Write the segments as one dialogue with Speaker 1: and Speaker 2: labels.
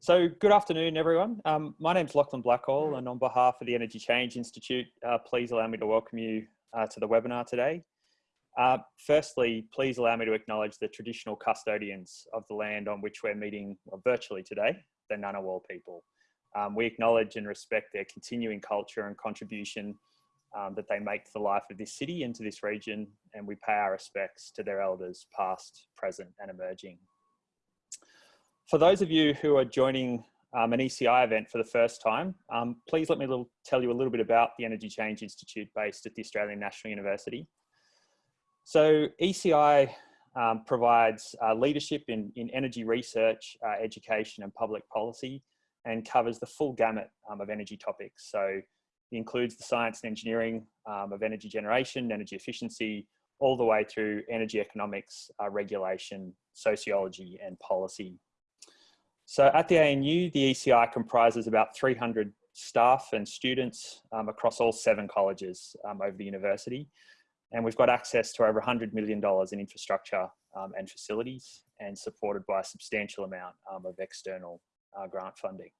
Speaker 1: So good afternoon, everyone. Um, my name is Lachlan Blackhall, and on behalf of the Energy Change Institute, uh, please allow me to welcome you uh, to the webinar today. Uh, firstly, please allow me to acknowledge the traditional custodians of the land on which we're meeting virtually today, the Ngunnawal people. Um, we acknowledge and respect their continuing culture and contribution um, that they make to the life of this city and to this region, and we pay our respects to their elders past, present and emerging. For those of you who are joining um, an ECI event for the first time, um, please let me little, tell you a little bit about the Energy Change Institute based at the Australian National University. So ECI um, provides uh, leadership in, in energy research, uh, education and public policy and covers the full gamut um, of energy topics. So it includes the science and engineering um, of energy generation, energy efficiency, all the way through energy economics, uh, regulation, sociology and policy. So at the ANU, the ECI comprises about 300 staff and students um, across all seven colleges um, over the university. And we've got access to over $100 million in infrastructure um, and facilities and supported by a substantial amount um, of external uh, grant funding.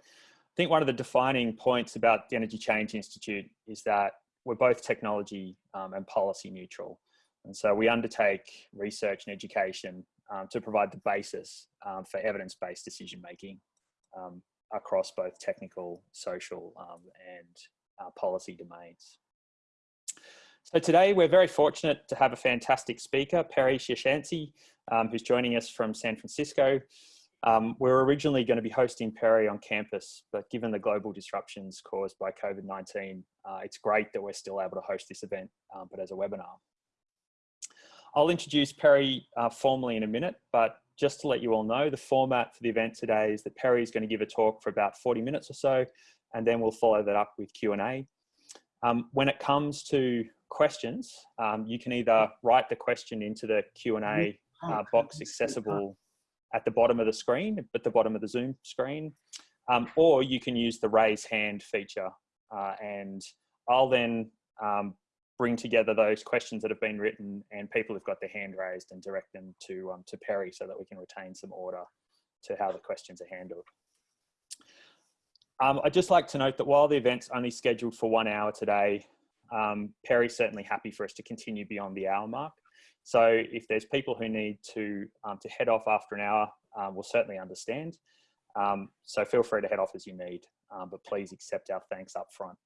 Speaker 1: I think one of the defining points about the Energy Change Institute is that we're both technology um, and policy neutral. And so we undertake research and education um, to provide the basis um, for evidence-based decision making um, across both technical, social um, and uh, policy domains. So today we're very fortunate to have a fantastic speaker, Perry Sioshansi, um, who's joining us from San Francisco. Um, we are originally going to be hosting Perry on campus, but given the global disruptions caused by COVID-19, uh, it's great that we're still able to host this event, but as a webinar. I'll introduce Perry uh, formally in a minute, but just to let you all know, the format for the event today is that Perry is going to give a talk for about 40 minutes or so, and then we'll follow that up with Q&A. Um, when it comes to questions, um, you can either write the question into the Q&A uh, box accessible at the bottom of the screen, at the bottom of the Zoom screen, um, or you can use the raise hand feature. Uh, and I'll then um, bring together those questions that have been written and people have got their hand raised and direct them to, um, to Perry so that we can retain some order to how the questions are handled. Um, I'd just like to note that while the event's only scheduled for one hour today, um, Perry's certainly happy for us to continue beyond the hour mark. So if there's people who need to, um, to head off after an hour, um, we'll certainly understand. Um, so feel free to head off as you need, um, but please accept our thanks up front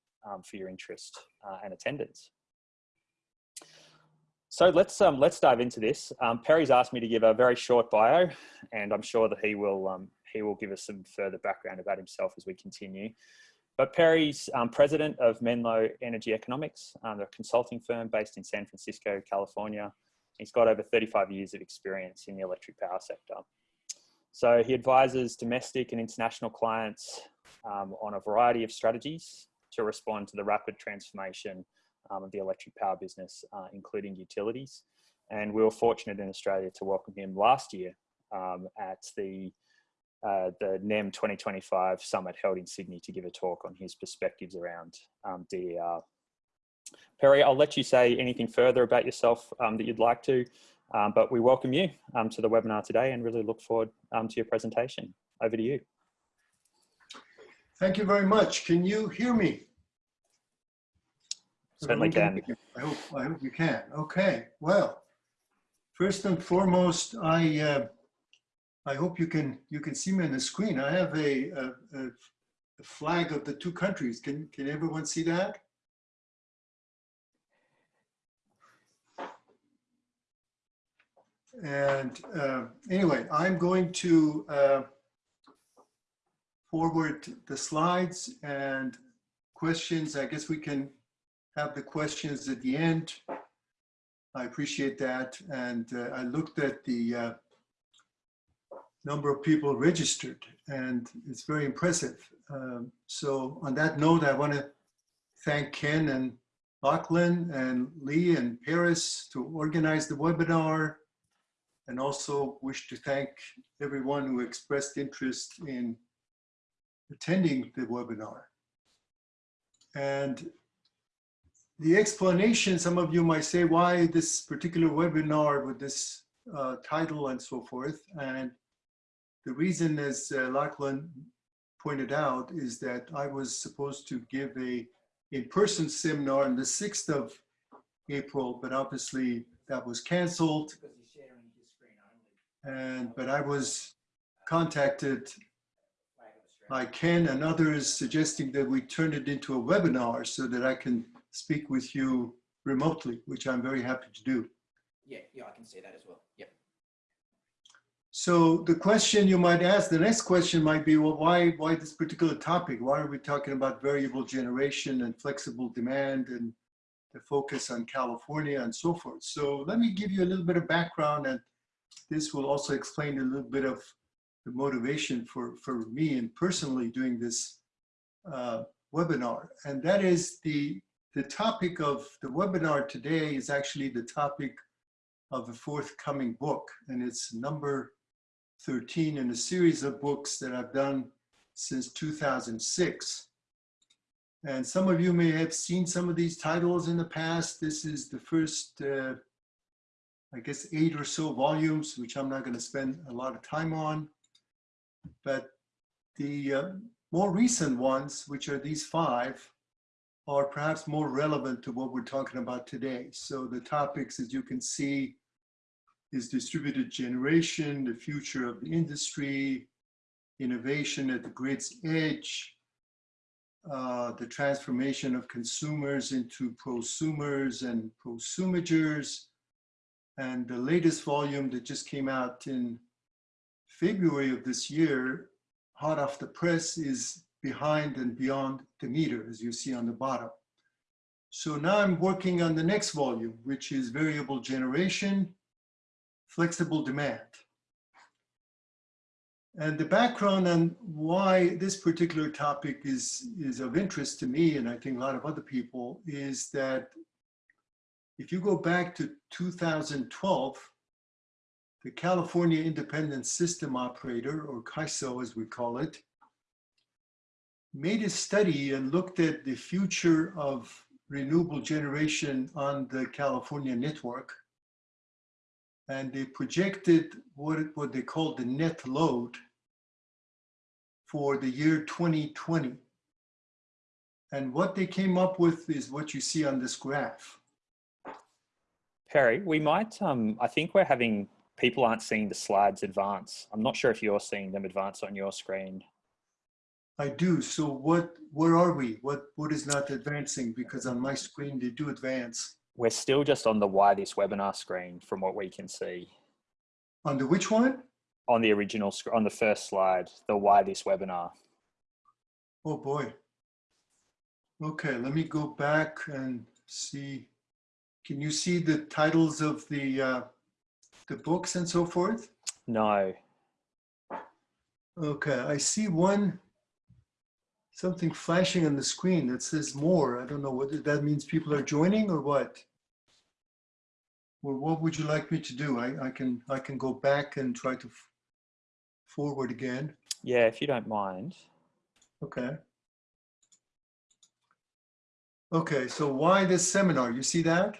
Speaker 1: for your interest uh, and attendance. So let's um, let's dive into this. Um, Perry's asked me to give a very short bio, and I'm sure that he will um, he will give us some further background about himself as we continue. But Perry's um, president of Menlo Energy Economics, um, a consulting firm based in San Francisco, California. He's got over 35 years of experience in the electric power sector. So he advises domestic and international clients um, on a variety of strategies to respond to the rapid transformation um, of the electric power business, uh, including utilities. And we were fortunate in Australia to welcome him last year um, at the uh, the NEM 2025 summit held in Sydney to give a talk on his perspectives around um, DER. Perry, I'll let you say anything further about yourself um, that you'd like to, um, but we welcome you um, to the webinar today and really look forward um, to your presentation. Over to you.
Speaker 2: Thank you very much. Can you hear me?
Speaker 1: Certainly can.
Speaker 2: I hope, I hope you can. Okay, well, first and foremost, I uh, I hope you can you can see me on the screen. I have a, a, a flag of the two countries. Can can everyone see that? And uh, anyway, I'm going to uh, forward the slides and questions. I guess we can have the questions at the end. I appreciate that. And uh, I looked at the uh, number of people registered and it's very impressive. Um, so on that note, I want to thank Ken and Lachlan and Lee and Paris to organize the webinar and also wish to thank everyone who expressed interest in attending the webinar. And the explanation, some of you might say, why this particular webinar with this uh, title and so forth. And the reason, as uh, Lachlan pointed out, is that I was supposed to give a in-person seminar on the 6th of April, but obviously that was canceled.
Speaker 3: Because he's sharing his screen only.
Speaker 2: And, but I was contacted
Speaker 3: Flag of Australia.
Speaker 2: by Ken and others suggesting that we turn it into a webinar so that I can speak with you remotely, which I'm very happy to do.
Speaker 3: Yeah, yeah, I can see that as well. Yep.
Speaker 2: So the question you might ask, the next question might be, well, why, why this particular topic? Why are we talking about variable generation and flexible demand and the focus on California and so forth? So let me give you a little bit of background and this will also explain a little bit of the motivation for, for me and personally doing this uh, webinar. And that is the, the topic of the webinar today is actually the topic of a forthcoming book. And it's number 13 in a series of books that I've done since 2006. And some of you may have seen some of these titles in the past. This is the first, uh, I guess, eight or so volumes, which I'm not going to spend a lot of time on. But the uh, more recent ones, which are these five, are perhaps more relevant to what we're talking about today. So the topics, as you can see, is distributed generation, the future of the industry, innovation at the grid's edge, uh, the transformation of consumers into prosumers and prosumagers, and the latest volume that just came out in February of this year, hot off the press, is Behind and Beyond the Meter, as you see on the bottom. So now I'm working on the next volume, which is Variable Generation, flexible demand. And the background on why this particular topic is, is of interest to me, and I think a lot of other people, is that if you go back to 2012, the California Independent System Operator, or CAISO as we call it, made a study and looked at the future of renewable generation on the California network and they projected what, what they called the net load for the year 2020. And what they came up with is what you see on this graph.
Speaker 1: Perry, we might, um, I think we're having, people aren't seeing the slides advance. I'm not sure if you're seeing them advance on your screen.
Speaker 2: I do. So what, where are we? What, what is not advancing? Because on my screen, they do advance.
Speaker 1: We're still just on the why this webinar screen from what we can see.
Speaker 2: On the which one?
Speaker 1: On the original, on the first slide, the why this webinar.
Speaker 2: Oh boy. Okay, let me go back and see. Can you see the titles of the, uh, the books and so forth?
Speaker 1: No,
Speaker 2: Okay, I see one, something flashing on the screen that says more. I don't know what that means people are joining or what. Or what would you like me to do? I, I can, I can go back and try to forward again.
Speaker 1: yeah, if you don't mind.
Speaker 2: Okay. Okay, so why this seminar? You see that?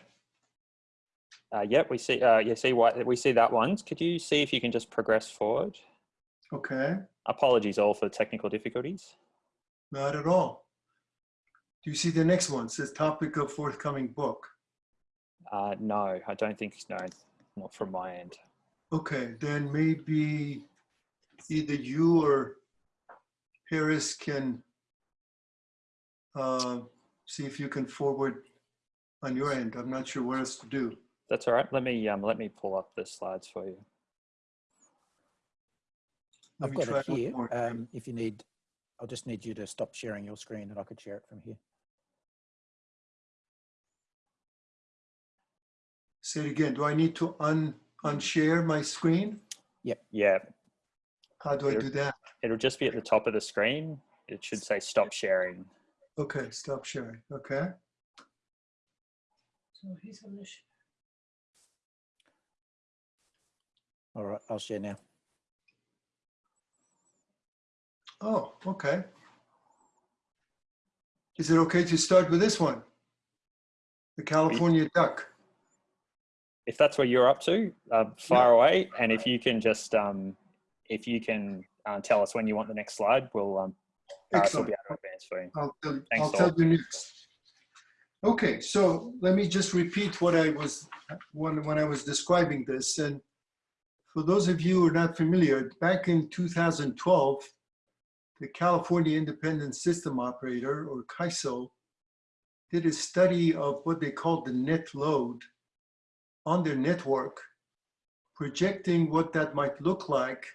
Speaker 1: Uh, yep, we see, uh, you see what, we see that one. Could you see if you can just progress forward?
Speaker 2: Okay,
Speaker 1: Apologies all for the technical difficulties.
Speaker 2: Not at all. Do you see the next one? It says topic of forthcoming book.
Speaker 1: Uh, no, I don't think, no, not from my end.
Speaker 2: Okay, then maybe either you or Harris can uh, see if you can forward on your end. I'm not sure what else to do.
Speaker 1: That's all right. Let me, um, let me pull up the slides for you.
Speaker 2: Let
Speaker 4: I've got it here. Um, if you need, I'll just need you to stop sharing your screen and I could share it from here.
Speaker 2: Say it again. Do I need to un unshare my screen?
Speaker 1: Yeah, Yeah.
Speaker 2: How do I do that?
Speaker 1: it'll just be at the top of the screen. It should say stop sharing.
Speaker 2: Okay, stop sharing. Okay.
Speaker 3: So he's on the. sh-
Speaker 4: All right, I'll share now.
Speaker 2: Oh, okay. Is it okay to start with this one? The California duck.
Speaker 1: If that's where you're up to, uh, fire away. And if you can just, um, if you can uh, tell us when you want the next slide, we'll um, uh,
Speaker 2: Excellent.
Speaker 1: be able to advance for you.
Speaker 2: I'll tell,
Speaker 1: Thanks,
Speaker 2: I'll tell you next. Okay, so let me just repeat what I was, when, when I was describing this. And for those of you who are not familiar, back in 2012, the California Independent System Operator, or CAISO, did a study of what they called the net load on their network, projecting what that might look like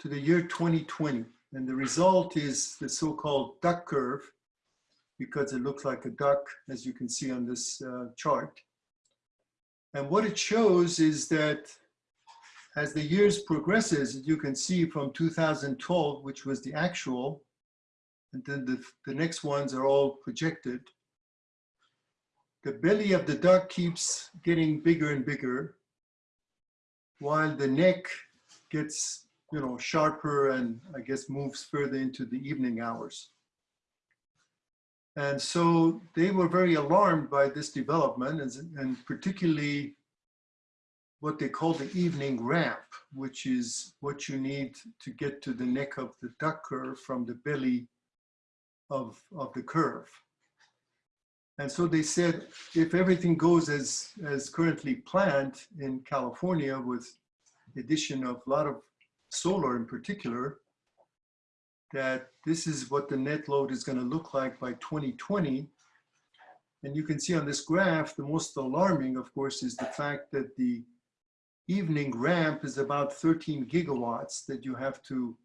Speaker 2: to the year 2020. And the result is the so-called duck curve, because it looks like a duck, as you can see on this uh, chart. And what it shows is that as the years progresses, you can see from 2012, which was the actual, and then the, the next ones are all projected. The belly of the duck keeps getting bigger and bigger, while the neck gets you know, sharper and I guess moves further into the evening hours. And so they were very alarmed by this development and, and particularly what they call the evening ramp, which is what you need to get to the neck of the duck curve from the belly of, of the curve. And so they said, if everything goes as, as currently planned in California with addition of a lot of solar in particular, that this is what the net load is going to look like by 2020. And you can see on this graph, the most alarming, of course, is the fact that the evening ramp is about 13 gigawatts that you have to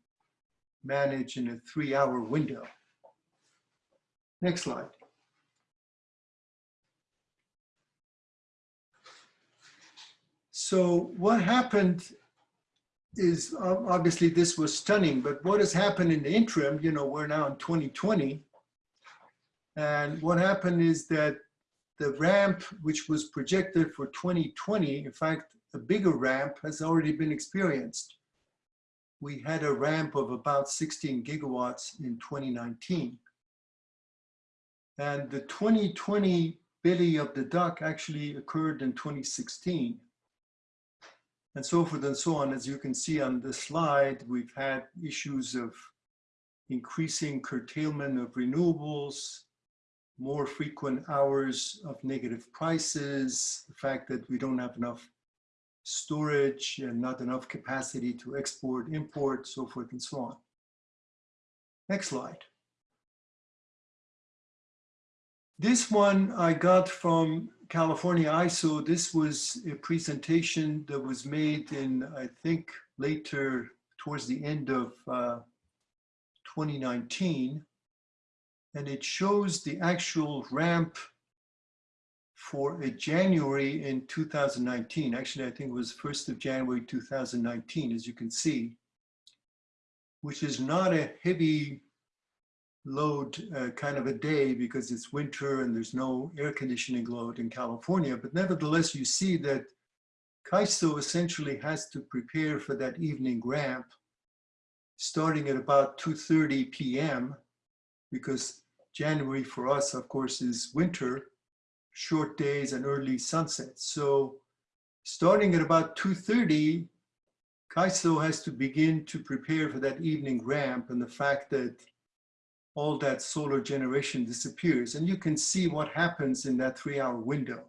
Speaker 2: manage in a three hour window. Next slide. So what happened is obviously this was stunning, but what has happened in the interim, you know, we're now in 2020. And what happened is that the ramp, which was projected for 2020, in fact, a bigger ramp has already been experienced. We had a ramp of about 16 gigawatts in 2019. And the 2020 belly of the duck actually occurred in 2016 and so forth and so on. As you can see on this slide, we've had issues of increasing curtailment of renewables, more frequent hours of negative prices, the fact that we don't have enough storage and not enough capacity to export, import, so forth and so on. Next slide. This one I got from California ISO. This was a presentation that was made in, I think, later towards the end of uh, 2019. And it shows the actual ramp for a January in 2019. Actually, I think it was 1st of January 2019, as you can see, which is not a heavy load uh, kind of a day because it's winter and there's no air conditioning load in California. But nevertheless, you see that CAISO essentially has to prepare for that evening ramp starting at about 2.30 p.m. because January for us, of course, is winter, short days and early sunsets. So starting at about 2.30, CAISO has to begin to prepare for that evening ramp and the fact that all that solar generation disappears. And you can see what happens in that three hour window.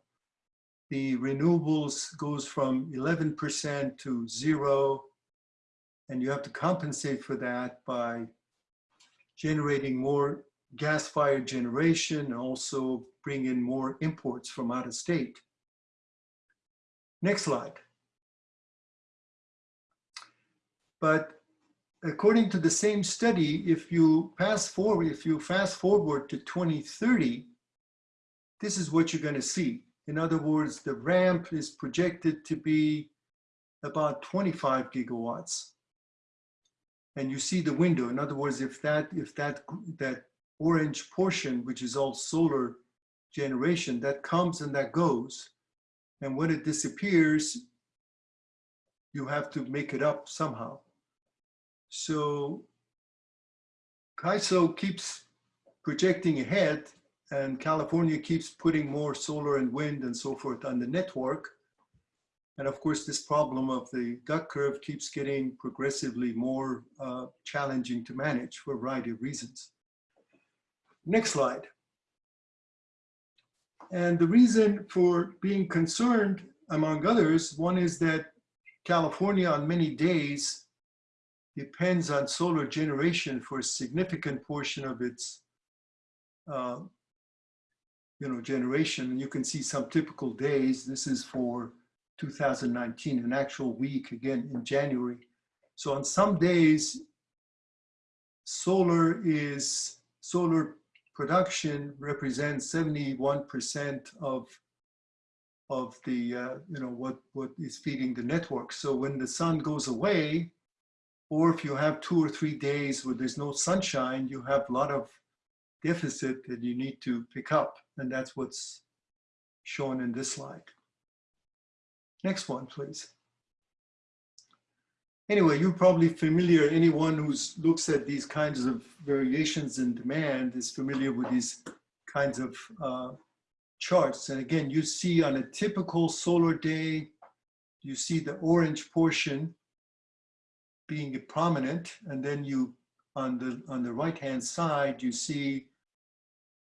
Speaker 2: The renewables goes from 11% to zero, and you have to compensate for that by generating more gas-fired generation and also bring in more imports from out of state. Next slide. But according to the same study, if you pass forward, if you fast forward to 2030, this is what you're going to see. In other words, the ramp is projected to be about 25 gigawatts. And you see the window. In other words, if that if that that orange portion, which is all solar generation, that comes and that goes. And when it disappears, you have to make it up somehow. So CAISO keeps projecting ahead and California keeps putting more solar and wind and so forth on the network. And of course, this problem of the duck curve keeps getting progressively more uh, challenging to manage for a variety of reasons. Next slide. And the reason for being concerned, among others, one is that California on many days depends on solar generation for a significant portion of its uh, you know, generation. You can see some typical days. This is for 2019, an actual week again in January. So on some days, solar is, solar production represents 71% of of the, uh, you know, what, what is feeding the network. So when the sun goes away, or if you have two or three days where there's no sunshine, you have a lot of deficit that you need to pick up. And that's what's shown in this slide. Next one, please. Anyway, you're probably familiar, anyone who looks at these kinds of variations in demand is familiar with these kinds of uh, charts. And again, you see on a typical solar day, you see the orange portion being prominent. And then you, on the, on the right-hand side, you see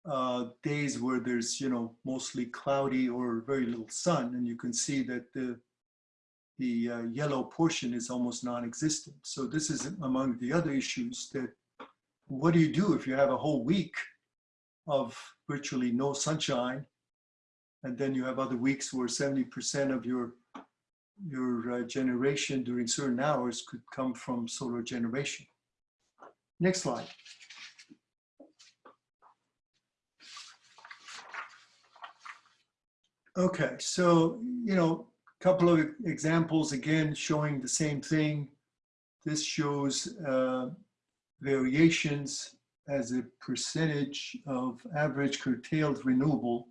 Speaker 2: uh, days where there's, you know, mostly cloudy or very little sun. And you can see that the, the uh, yellow portion is almost non-existent. So this is among the other issues that what do you do if you have a whole week of virtually no sunshine and then you have other weeks where 70% of your your uh, generation during certain hours could come from solar generation. Next slide. Okay, so, you know, couple of examples again showing the same thing. This shows uh, variations as a percentage of average curtailed renewable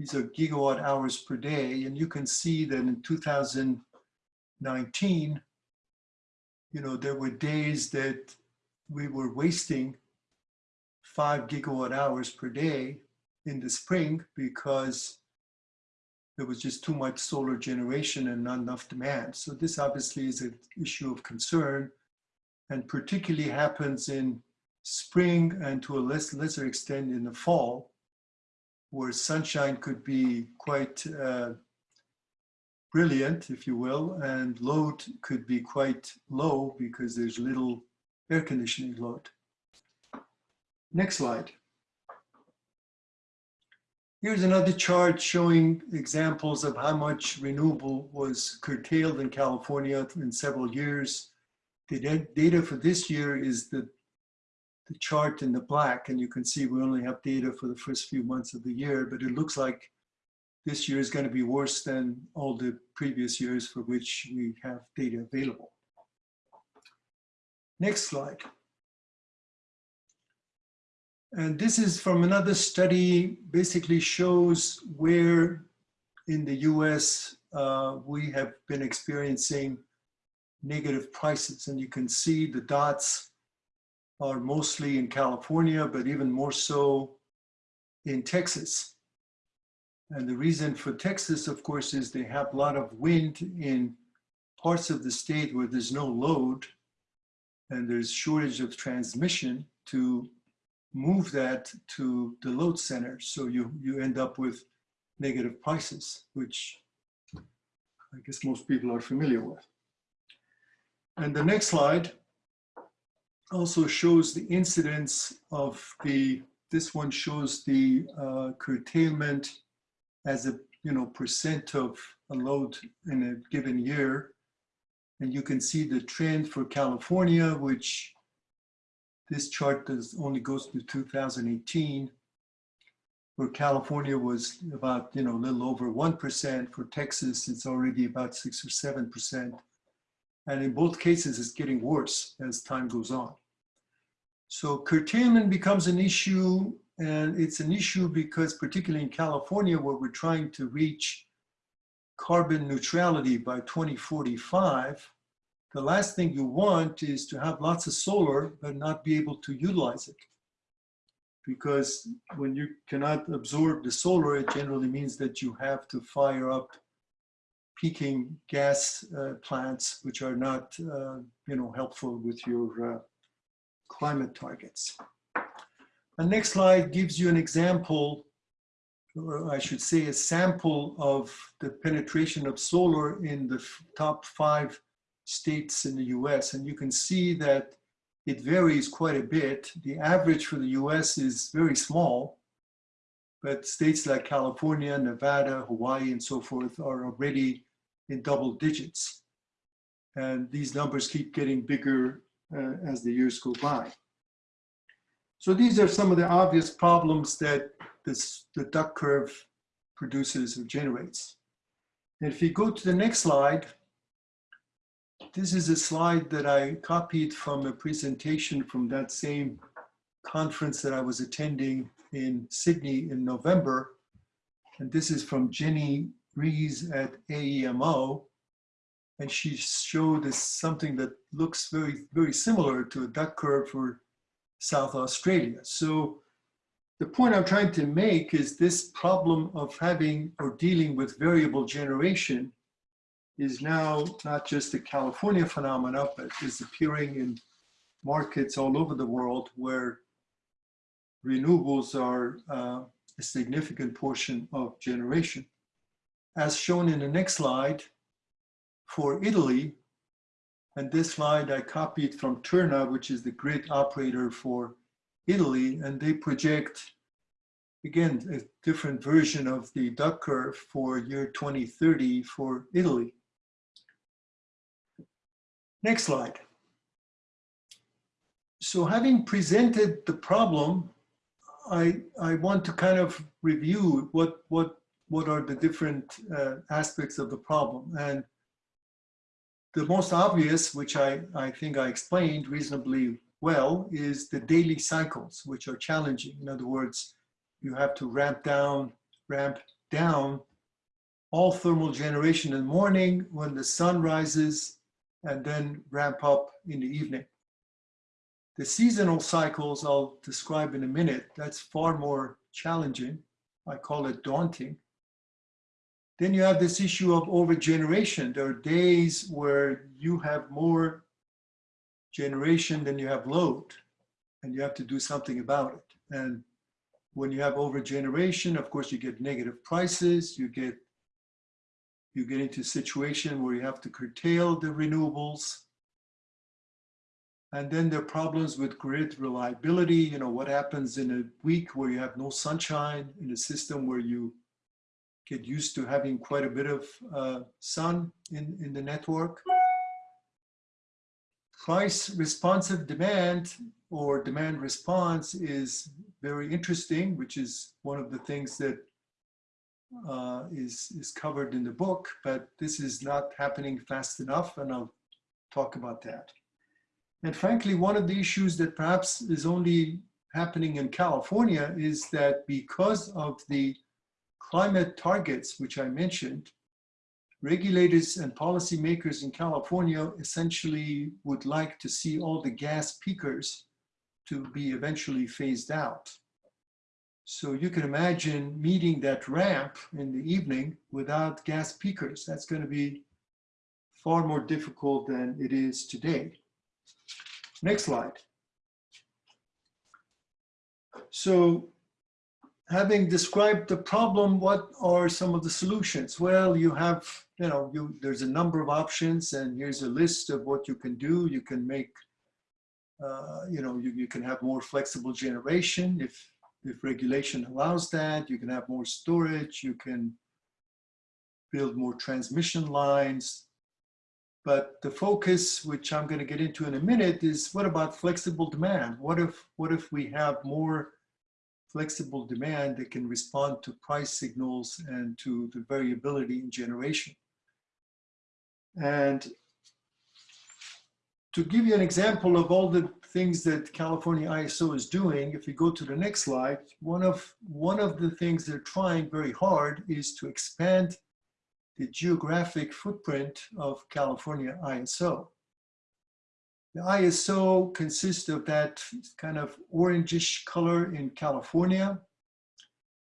Speaker 2: these are gigawatt hours per day. And you can see that in 2019, you know, there were days that we were wasting five gigawatt hours per day in the spring because there was just too much solar generation and not enough demand. So this obviously is an issue of concern and particularly happens in spring and to a less lesser extent in the fall where sunshine could be quite uh, brilliant, if you will, and load could be quite low because there's little air conditioning load. Next slide. Here's another chart showing examples of how much renewable was curtailed in California in several years. The data for this year is the the chart in the black and you can see we only have data for the first few months of the year, but it looks like this year is going to be worse than all the previous years for which we have data available. Next slide. And this is from another study, basically shows where in the US uh, we have been experiencing negative prices. And you can see the dots are mostly in California, but even more so in Texas. And the reason for Texas, of course, is they have a lot of wind in parts of the state where there's no load and there's shortage of transmission to move that to the load center. So you, you end up with negative prices, which I guess most people are familiar with. And the next slide also shows the incidence of the, this one shows the uh, curtailment as a you know percent of a load in a given year. And you can see the trend for California, which this chart does only goes to 2018, where California was about, you know, a little over 1%. For Texas, it's already about six or 7%. And in both cases, it's getting worse as time goes on. So curtailment becomes an issue and it's an issue because particularly in California where we're trying to reach carbon neutrality by 2045, the last thing you want is to have lots of solar but not be able to utilize it. Because when you cannot absorb the solar, it generally means that you have to fire up peaking gas uh, plants, which are not, uh, you know, helpful with your uh, climate targets. The next slide gives you an example, or I should say a sample of the penetration of solar in the top five states in the US. And you can see that it varies quite a bit. The average for the US is very small, but states like California, Nevada, Hawaii, and so forth are already in double digits. And these numbers keep getting bigger uh, as the years go by. So these are some of the obvious problems that this, the duck curve produces or generates. And if you go to the next slide, this is a slide that I copied from a presentation from that same conference that I was attending in Sydney in November. And this is from Jenny Riesz at AEMO. And she showed us something that looks very, very similar to a duck curve for South Australia. So the point I'm trying to make is this problem of having or dealing with variable generation is now not just a California phenomenon, but is appearing in markets all over the world where renewables are uh, a significant portion of generation. As shown in the next slide, for Italy, and this slide I copied from Terna, which is the grid operator for Italy, and they project, again, a different version of the duck curve for year 2030 for Italy. Next slide. So having presented the problem, I, I want to kind of review what, what, what are the different uh, aspects of the problem. And the most obvious, which I, I think I explained reasonably well, is the daily cycles, which are challenging. In other words, you have to ramp down, ramp down all thermal generation in the morning when the sun rises and then ramp up in the evening. The seasonal cycles I'll describe in a minute, that's far more challenging. I call it daunting. Then you have this issue of overgeneration. There are days where you have more generation than you have load, and you have to do something about it. And when you have overgeneration, of course, you get negative prices, you get you get into a situation where you have to curtail the renewables. And then there are problems with grid reliability. You know, what happens in a week where you have no sunshine in a system where you get used to having quite a bit of uh, sun in, in the network. Price responsive demand or demand response is very interesting, which is one of the things that uh, is, is covered in the book, but this is not happening fast enough, and I'll talk about that. And frankly, one of the issues that perhaps is only happening in California is that because of the climate targets, which I mentioned, regulators and policymakers in California essentially would like to see all the gas peakers to be eventually phased out. So you can imagine meeting that ramp in the evening without gas peakers. That's going to be far more difficult than it is today. Next slide. So having described the problem, what are some of the solutions? Well, you have, you know, you, there's a number of options and here's a list of what you can do. You can make, uh, you know, you, you can have more flexible generation if if regulation allows that, you can have more storage, you can build more transmission lines. But the focus, which I'm going to get into in a minute, is what about flexible demand? What if, what if we have more flexible demand that can respond to price signals and to the variability in generation? And to give you an example of all the things that California ISO is doing, if we go to the next slide, one of, one of the things they're trying very hard is to expand the geographic footprint of California ISO. The ISO consists of that kind of orangish color in California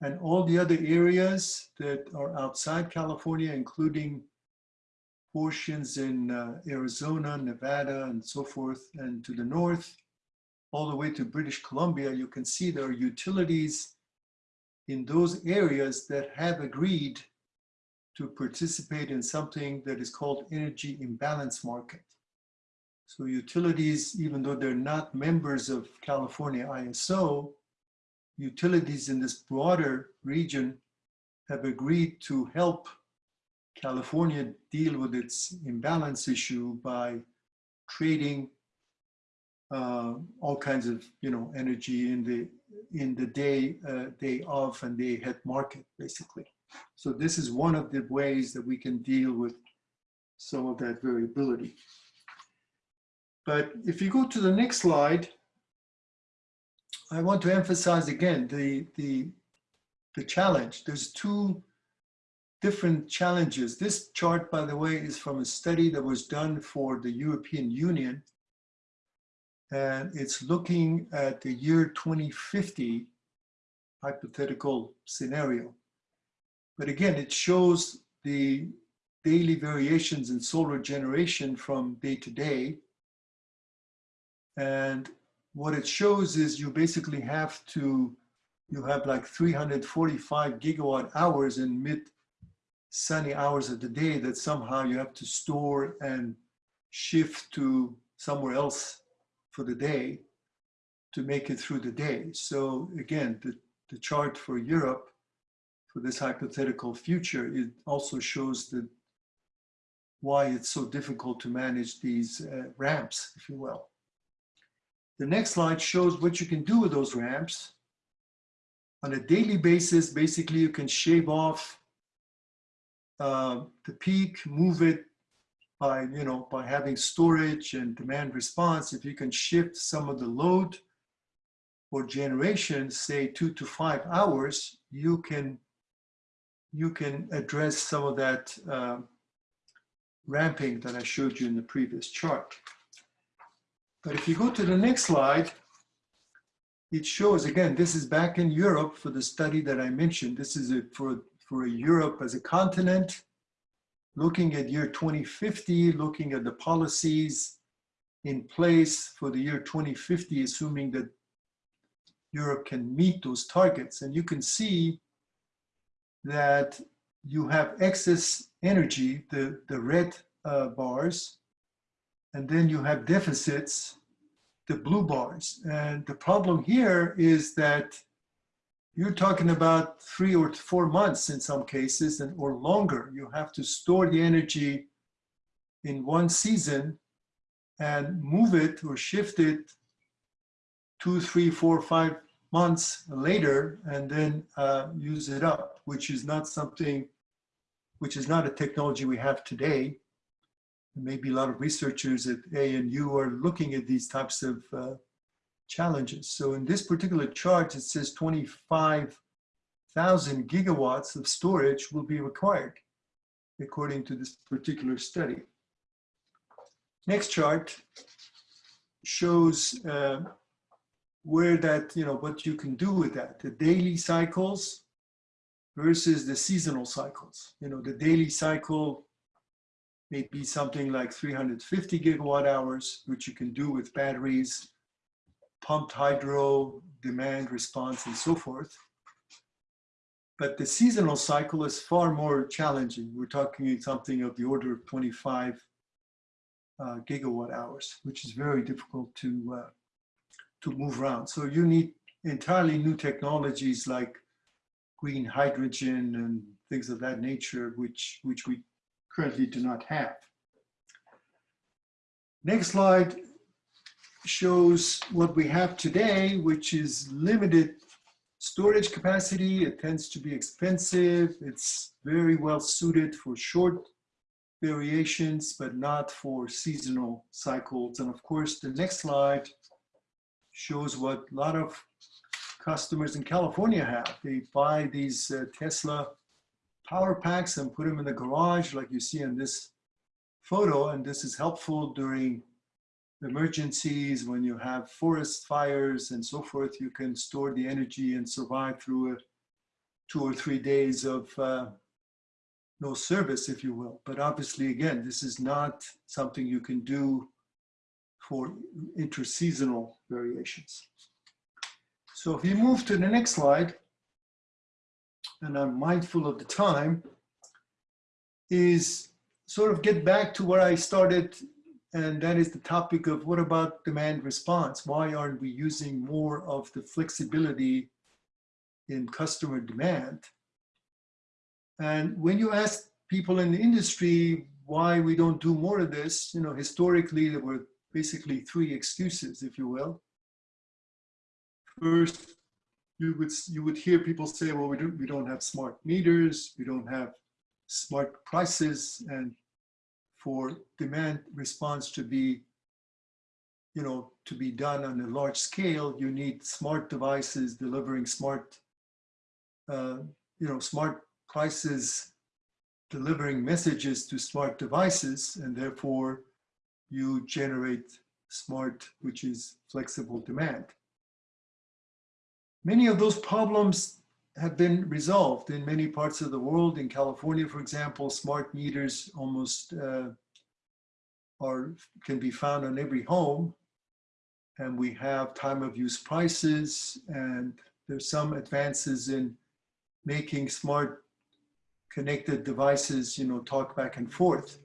Speaker 2: and all the other areas that are outside California, including portions in uh, Arizona, Nevada, and so forth, and to the north, all the way to British Columbia, you can see there are utilities in those areas that have agreed to participate in something that is called energy imbalance market. So utilities, even though they're not members of California ISO, utilities in this broader region have agreed to help California deal with its imbalance issue by trading uh, all kinds of you know energy in the in the day uh, day of and day ahead market basically. So this is one of the ways that we can deal with some of that variability. But if you go to the next slide, I want to emphasize again the the the challenge. There's two different challenges. This chart, by the way, is from a study that was done for the European Union. And it's looking at the year 2050 hypothetical scenario. But again, it shows the daily variations in solar generation from day to day. And what it shows is you basically have to, you have like 345 gigawatt hours in mid sunny hours of the day that somehow you have to store and shift to somewhere else for the day to make it through the day. So again, the, the chart for Europe for this hypothetical future, it also shows that why it's so difficult to manage these uh, ramps, if you will. The next slide shows what you can do with those ramps. On a daily basis, basically you can shave off uh, the peak, move it by, you know, by having storage and demand response. If you can shift some of the load or generation, say two to five hours, you can you can address some of that uh, ramping that I showed you in the previous chart. But if you go to the next slide, it shows, again, this is back in Europe for the study that I mentioned. This is a, for, for Europe as a continent, looking at year 2050, looking at the policies in place for the year 2050, assuming that Europe can meet those targets. And you can see that you have excess energy, the, the red uh, bars, and then you have deficits, the blue bars. And the problem here is that you're talking about three or four months in some cases and or longer. You have to store the energy in one season and move it or shift it two, three, four, five months later and then uh, use it up, which is not something, which is not a technology we have today maybe a lot of researchers at ANU are looking at these types of uh, challenges. So in this particular chart, it says 25,000 gigawatts of storage will be required, according to this particular study. Next chart shows uh, where that, you know, what you can do with that, the daily cycles versus the seasonal cycles. You know, the daily cycle may be something like 350 gigawatt hours, which you can do with batteries, pumped hydro, demand response, and so forth. But the seasonal cycle is far more challenging. We're talking something of the order of 25 uh, gigawatt hours, which is very difficult to, uh, to move around. So you need entirely new technologies like green hydrogen and things of that nature, which, which we currently do not have. Next slide shows what we have today, which is limited storage capacity. It tends to be expensive. It's very well suited for short variations, but not for seasonal cycles. And of course, the next slide shows what a lot of customers in California have. They buy these uh, Tesla power packs and put them in the garage like you see in this photo. And this is helpful during emergencies when you have forest fires and so forth. You can store the energy and survive through a, two or three days of, uh, no service, if you will. But obviously, again, this is not something you can do for interseasonal variations. So if you move to the next slide, and I'm mindful of the time, is sort of get back to where I started, and that is the topic of what about demand response? Why aren't we using more of the flexibility in customer demand? And when you ask people in the industry why we don't do more of this, you know, historically there were basically three excuses, if you will. First, you would you would hear people say, well, we don't we don't have smart meters, we don't have smart prices, and for demand response to be, you know, to be done on a large scale, you need smart devices delivering smart, uh, you know, smart prices delivering messages to smart devices, and therefore you generate smart, which is flexible demand. Many of those problems have been resolved in many parts of the world. In California, for example, smart meters almost uh, are can be found on every home. And we have time of use prices and there's some advances in making smart connected devices, you know, talk back and forth.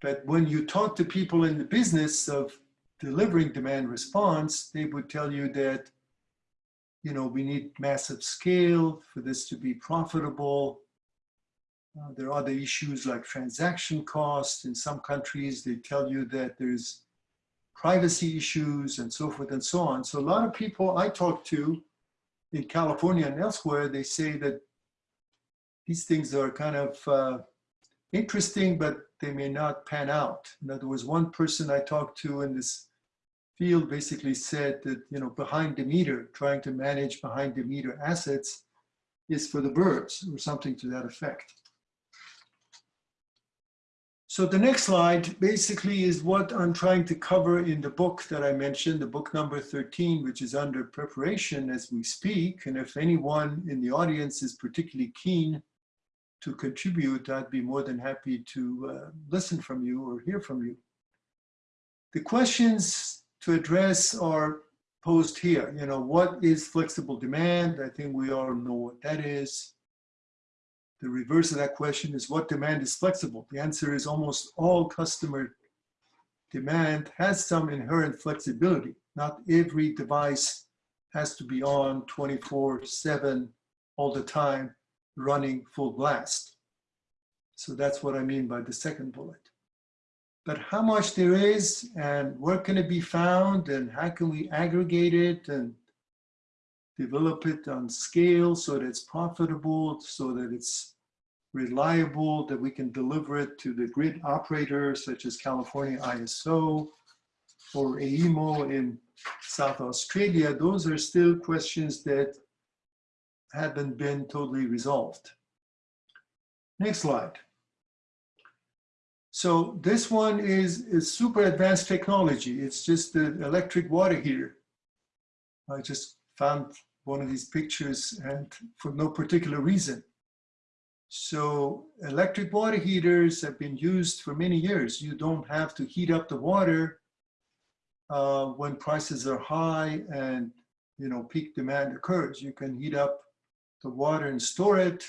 Speaker 2: But when you talk to people in the business of delivering demand response, they would tell you that you know, we need massive scale for this to be profitable. Uh, there are other issues like transaction costs. In some countries, they tell you that there's privacy issues and so forth and so on. So a lot of people I talk to in California and elsewhere, they say that these things are kind of uh, interesting, but they may not pan out. In other words, one person I talked to in this field basically said that, you know, behind the meter, trying to manage behind the meter assets is for the birds or something to that effect. So the next slide basically is what I'm trying to cover in the book that I mentioned, the book number 13, which is under preparation as we speak. And if anyone in the audience is particularly keen to contribute, I'd be more than happy to uh, listen from you or hear from you. The questions to address are posed here. You know, what is flexible demand? I think we all know what that is. The reverse of that question is what demand is flexible? The answer is almost all customer demand has some inherent flexibility. Not every device has to be on 24 seven all the time running full blast. So that's what I mean by the second bullet but how much there is and where can it be found and how can we aggregate it and develop it on scale so that it's profitable, so that it's reliable, that we can deliver it to the grid operators such as California ISO or AEMO in South Australia, those are still questions that haven't been totally resolved. Next slide. So this one is, is super advanced technology. It's just the electric water heater. I just found one of these pictures and for no particular reason. So electric water heaters have been used for many years. You don't have to heat up the water uh, when prices are high and you know peak demand occurs. You can heat up the water and store it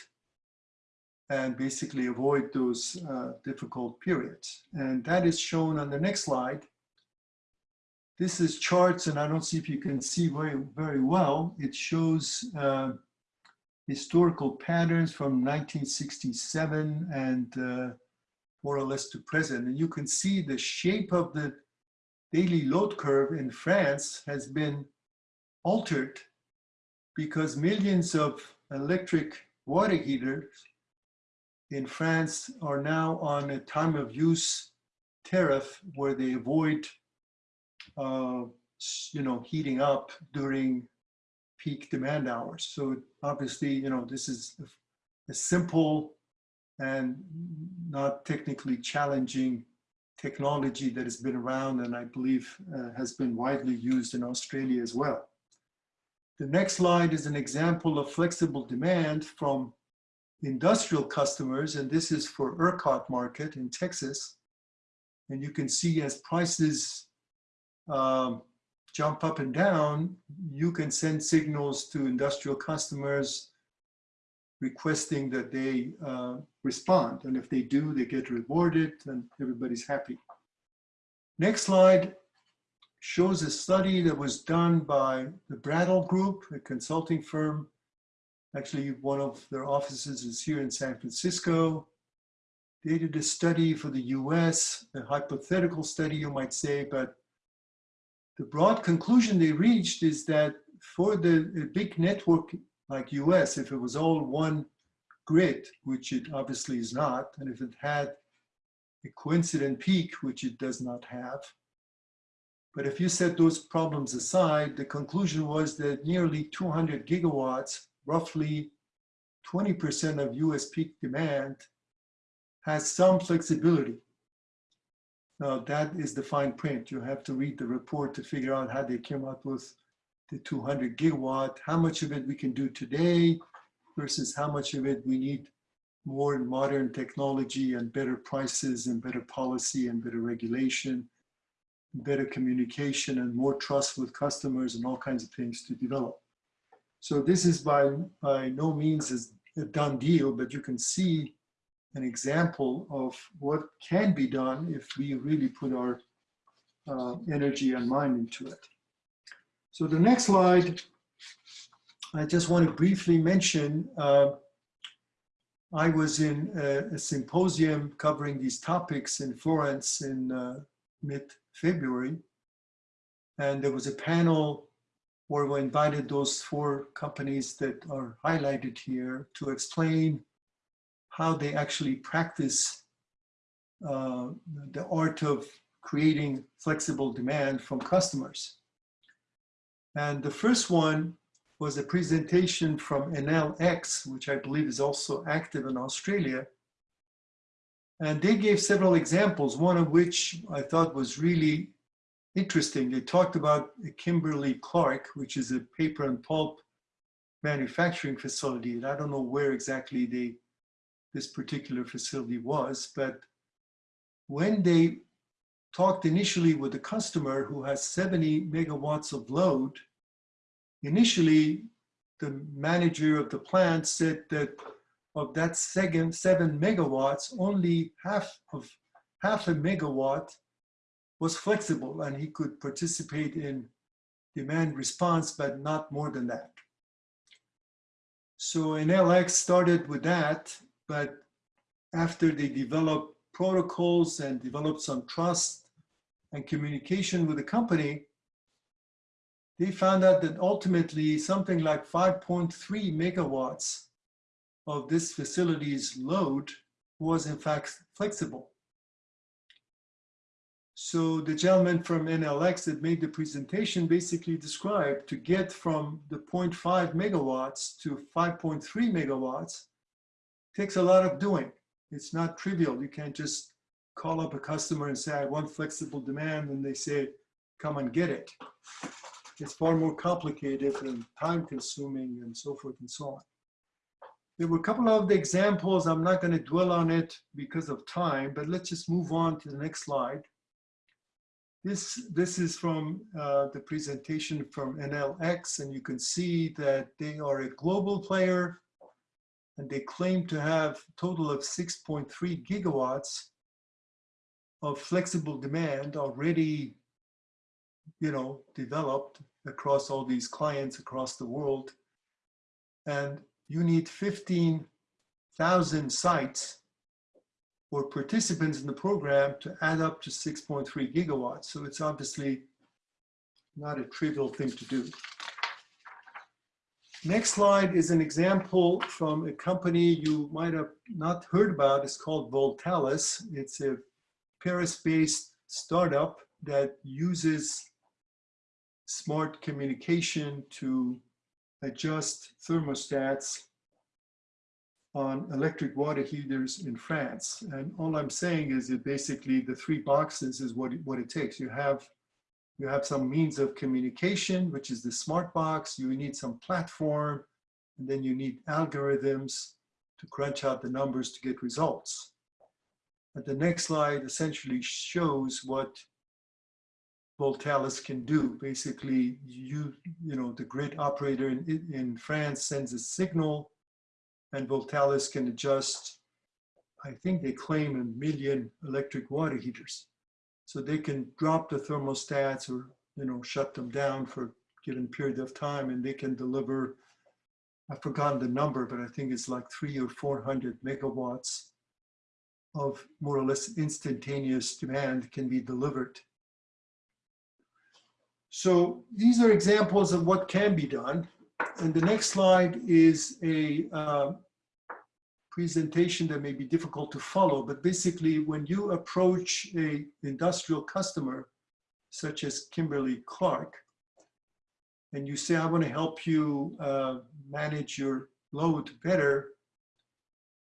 Speaker 2: and basically avoid those uh, difficult periods. And that is shown on the next slide. This is charts, and I don't see if you can see very, very well. It shows uh, historical patterns from 1967 and uh, more or less to present. And you can see the shape of the daily load curve in France has been altered because millions of electric water heaters in France are now on a time of use tariff where they avoid, uh, you know, heating up during peak demand hours. So obviously, you know, this is a simple and not technically challenging technology that has been around and I believe uh, has been widely used in Australia as well. The next slide is an example of flexible demand from industrial customers, and this is for ERCOT market in Texas. And you can see as prices um, jump up and down, you can send signals to industrial customers requesting that they uh, respond. And if they do, they get rewarded and everybody's happy. Next slide shows a study that was done by the Brattle Group, a consulting firm. Actually, one of their offices is here in San Francisco. They did a study for the US, a hypothetical study, you might say, but the broad conclusion they reached is that for the big network like US, if it was all one grid, which it obviously is not, and if it had a coincident peak, which it does not have, but if you set those problems aside, the conclusion was that nearly 200 gigawatts, roughly 20% of US peak demand, has some flexibility. Now that is the fine print. You have to read the report to figure out how they came up with the 200 gigawatt, how much of it we can do today versus how much of it we need more modern technology and better prices and better policy and better regulation, better communication and more trust with customers and all kinds of things to develop. So this is by, by no means a done deal, but you can see an example of what can be done if we really put our uh, energy and mind into it. So the next slide, I just want to briefly mention, uh, I was in a, a, symposium covering these topics in Florence in uh, mid-February. And there was a panel where we invited those four companies that are highlighted here to explain how they actually practice uh, the art of creating flexible demand from customers. And the first one was a presentation from Enel X, which I believe is also active in Australia. And they gave several examples, one of which I thought was really interesting. They talked about Kimberly Clark, which is a paper and pulp manufacturing facility. And I don't know where exactly they this particular facility was, but when they talked initially with the customer who has 70 megawatts of load, initially the manager of the plant said that of that second seven megawatts, only half of half a megawatt was flexible and he could participate in demand response, but not more than that. So Enel X started with that but after they developed protocols and developed some trust and communication with the company, they found out that ultimately something like 5.3 megawatts of this facility's load was in fact flexible. So the gentleman from Enel X that made the presentation basically described to get from the 0.5 megawatts to 5.3 megawatts, takes a lot of doing. It's not trivial. You can't just call up a customer and say, I want flexible demand, and they say, come and get it. It's far more complicated and time consuming and so forth and so on. There were a couple of the examples. I'm not going to dwell on it because of time, but let's just move on to the next slide. This, this is from uh, the presentation from Enel X, and you can see that they are a global player and they claim to have total of 6.3 gigawatts of flexible demand already, you know, developed across all these clients across the world. And you need 15,000 sites or participants in the program to add up to 6.3 gigawatts. So it's obviously not a trivial thing to do. Next slide is an example from a company you might have not heard about. It's called Voltalis. It's a Paris-based startup that uses smart communication to adjust thermostats on electric water heaters in France. And all I'm saying is that basically the three boxes is what it, what it takes. You have you have some means of communication, which is the smart box. You need some platform, and then you need algorithms, to crunch out the numbers to get results. And the next slide essentially shows what Voltalis can do. Basically, you, you know, the grid operator in, in France sends a signal and Voltalis can adjust, I think they claim a million electric water heaters. So they can drop the thermostats or, you know, shut them down for a given period of time and they can deliver, I've forgotten the number, but I think it's like three or 400 megawatts of more or less instantaneous demand can be delivered. So these are examples of what can be done. And the next slide is a uh, presentation that may be difficult to follow, but basically when you approach a industrial customer, such as Kimberly Clark, and you say, I want to help you uh, manage your load better,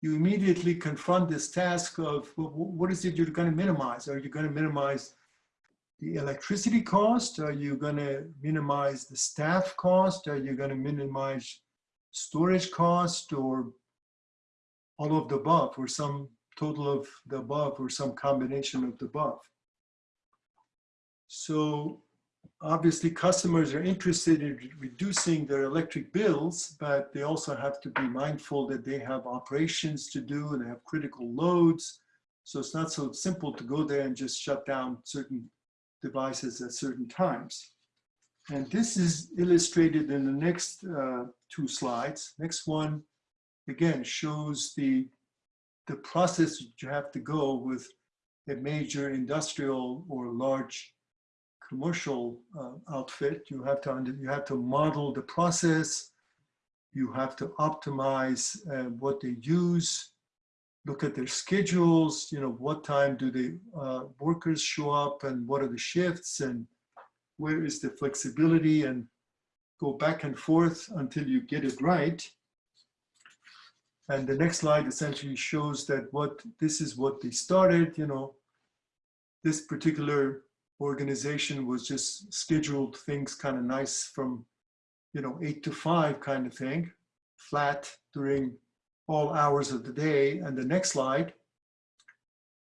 Speaker 2: you immediately confront this task of well, what is it you're going to minimize? Are you going to minimize the electricity cost? Are you going to minimize the staff cost? Are you going to minimize storage cost or all of the above or some total of the above or some combination of the above? So obviously customers are interested in reducing their electric bills, but they also have to be mindful that they have operations to do and they have critical loads. So it's not so simple to go there and just shut down certain devices at certain times. And this is illustrated in the next uh, two slides. Next one, again, shows the, the process that you have to go with a major industrial or large commercial uh, outfit. You have to under, you have to model the process. You have to optimize uh, what they use. Look at their schedules. You know what time do the uh, workers show up, and what are the shifts, and where is the flexibility, and go back and forth until you get it right. And the next slide essentially shows that what this is what they started. You know, this particular organization was just scheduled things kind of nice from, you know, eight to five kind of thing, flat during all hours of the day. And the next slide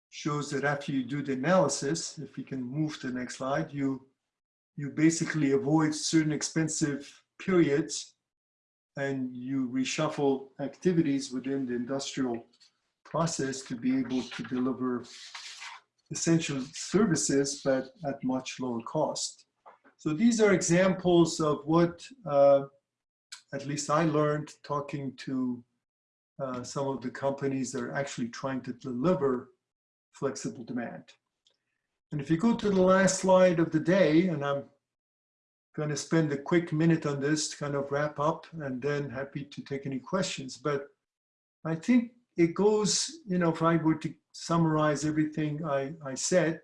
Speaker 2: shows that after you do the analysis, if you can move to the next slide, you, you basically avoid certain expensive periods and you reshuffle activities within the industrial process to be able to deliver essential services, but at much lower cost. So these are examples of what, uh, at least I learned talking to uh, some of the companies that are actually trying to deliver flexible demand. And if you go to the last slide of the day, and I'm going to spend a quick minute on this to kind of wrap up and then happy to take any questions. But I think it goes, you know, if I were to summarize everything I, I said,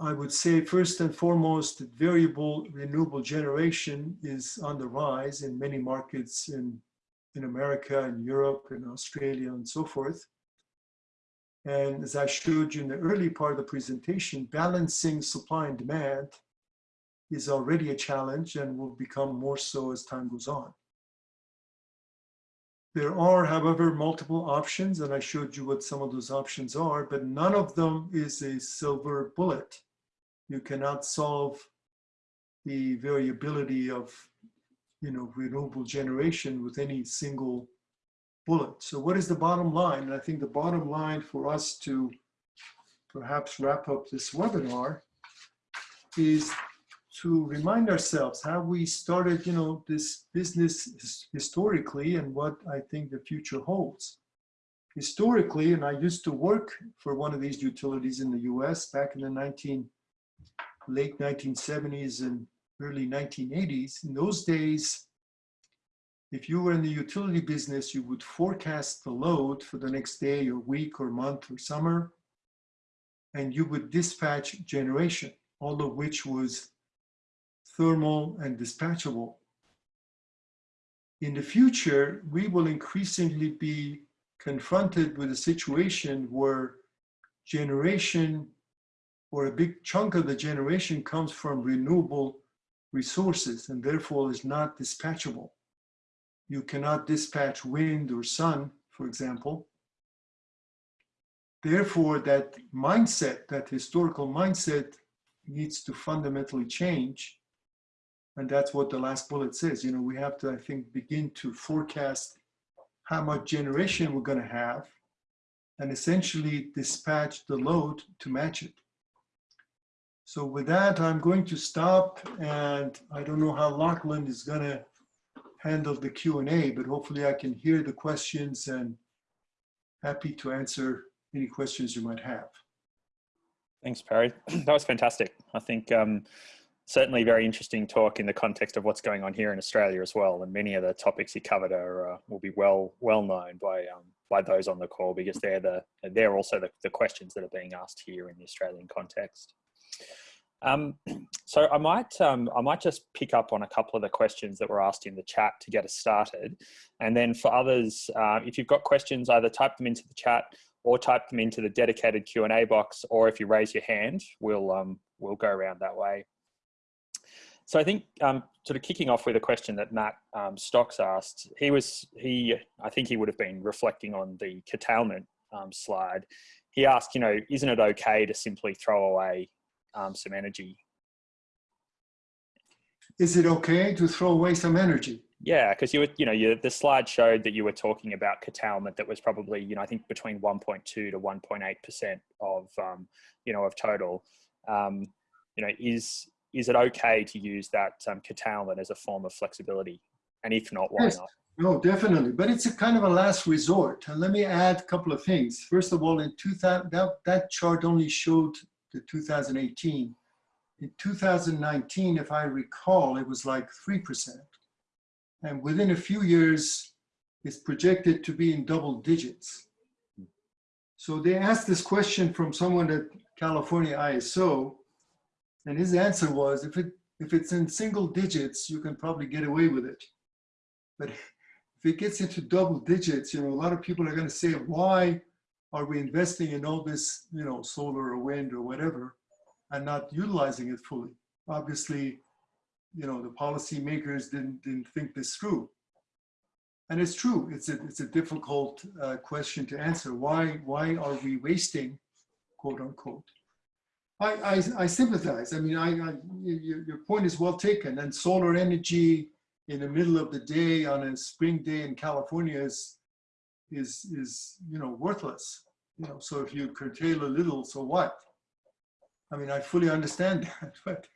Speaker 2: I would say first and foremost, variable renewable generation is on the rise in many markets in, in America and Europe and Australia and so forth. And as I showed you in the early part of the presentation, balancing supply and demand is already a challenge and will become more so as time goes on. There are, however, multiple options, and I showed you what some of those options are, but none of them is a silver bullet. You cannot solve the variability of you know, renewable generation with any single bullet. So what is the bottom line? And I think the bottom line for us to perhaps wrap up this webinar is to remind ourselves how we started, you know, this business historically and what I think the future holds. Historically, and I used to work for one of these utilities in the US back in the 19, late 1970s and early 1980s. In those days, if you were in the utility business, you would forecast the load for the next day or week or month or summer, and you would dispatch generation, all of which was thermal, and dispatchable. In the future, we will increasingly be confronted with a situation where generation or a big chunk of the generation comes from renewable resources and therefore is not dispatchable. you cannot dispatch wind or sun, for example. Therefore, that mindset, that historical mindset needs to fundamentally change. And that's what the last bullet says. You know, we have to, I think, begin to forecast how much generation we're going to have and essentially dispatch the load to match it. So with that, I'm going to stop and I don't know how Lachlan is going to handle the Q&A, but hopefully I can hear the questions and happy to answer any questions you might have.
Speaker 1: Thanks, Perry. That was fantastic. I think um, certainly very interesting talk in the context of what's going on here in Australia as well. And many of the topics you covered are uh, will be well well known by um, by those on the call because they're the they're also the, the questions that are being asked here in the Australian context. Um, so I might um, I might just pick up on a couple of the questions that were asked in the chat to get us started, and then for others, uh, if you've got questions, either type them into the chat or type them into the dedicated Q and A box, or if you raise your hand, we'll um, we'll go around that way. So I think um, sort of kicking off with a question that Matt um, Stocks asked, he was he I think he would have been reflecting on the curtailment um, slide. He asked, you know, isn't it okay to simply throw away um, some energy.
Speaker 2: Is it okay to throw away some energy?
Speaker 1: Yeah, because you were, you know, you, the slide showed that you were talking about curtailment that was probably, you know, I think between 1.2 to 1.8% of, um, you know, of total. Um, you know, is is it okay to use that um, curtailment as a form of flexibility? And if not, why
Speaker 2: yes.
Speaker 1: not?
Speaker 2: No, definitely. But it's a kind of a last resort. And let me add a couple of things. First of all, in 2000, that, that chart only showed the 2018. In 2019, if I recall, it was like 3%. And within a few years, it's projected to be in double digits. So they asked this question from someone at California ISO, and his answer was, if, it, if it's in single digits, you can probably get away with it. But if it gets into double digits, you know, a lot of people are going to say, why are we investing in all this, you know, solar or wind or whatever, and not utilizing it fully? Obviously, you know, the policymakers didn't, didn't think this through. And it's true, it's a, it's a difficult uh, question to answer. Why, why are we wasting, quote unquote? I, I, I sympathize. I mean, I, I, your, your point is well taken. And solar energy in the middle of the day on a spring day in California is is is you know worthless you know so if you curtail a little so what i mean i fully understand that but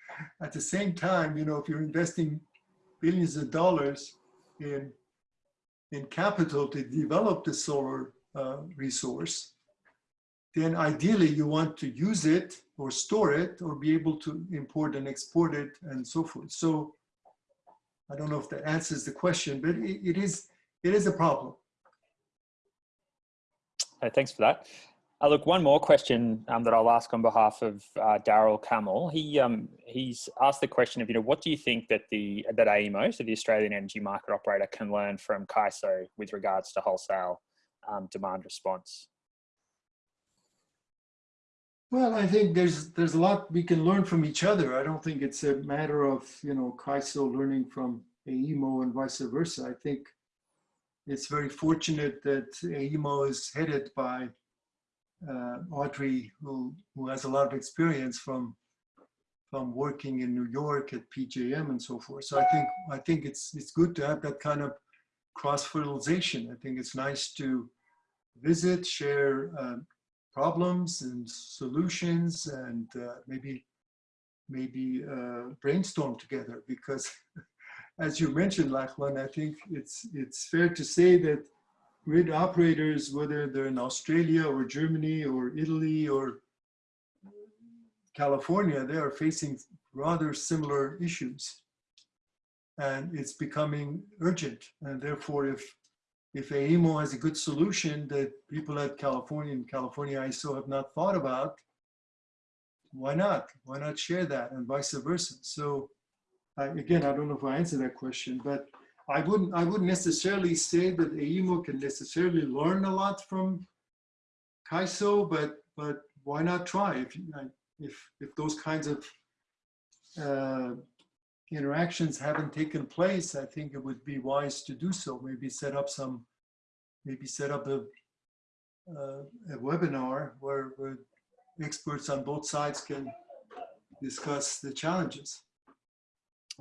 Speaker 2: at the same time you know if you're investing billions of dollars in in capital to develop the solar uh, resource then ideally you want to use it or store it or be able to import and export it and so forth so i don't know if that answers the question but it, it is it is a problem
Speaker 1: thanks for that. Uh, look, one more question um, that I'll ask on behalf of uh, Daryl Camel. He um, he's asked the question of you know what do you think that the that AEMO, so the Australian Energy Market Operator, can learn from CAISO with regards to wholesale um, demand response?
Speaker 2: Well, I think there's there's a lot we can learn from each other. I don't think it's a matter of you know CAISO learning from AEMO and vice versa. I think it's very fortunate that AEMO is headed by uh, Audrey, who, who has a lot of experience from from working in New York at PJM and so forth. So I think I think it's it's good to have that kind of cross fertilization. I think it's nice to visit, share uh, problems and solutions, and uh, maybe maybe uh, brainstorm together because as you mentioned, Lachlan, I think it's, it's fair to say that grid operators, whether they're in Australia or Germany or Italy or California, they are facing rather similar issues. And it's becoming urgent. And therefore, if, if AEMO has a good solution that people at California and California ISO have not thought about, why not? Why not share that and vice versa? So I, again, I don't know if I answered that question, but I wouldn't, I wouldn't necessarily say that AEMO can necessarily learn a lot from CAISO, but, but why not try if, if, if those kinds of uh, interactions haven't taken place, I think it would be wise to do so. Maybe set up some, maybe set up a, uh, a webinar where, where experts on both sides can discuss the challenges.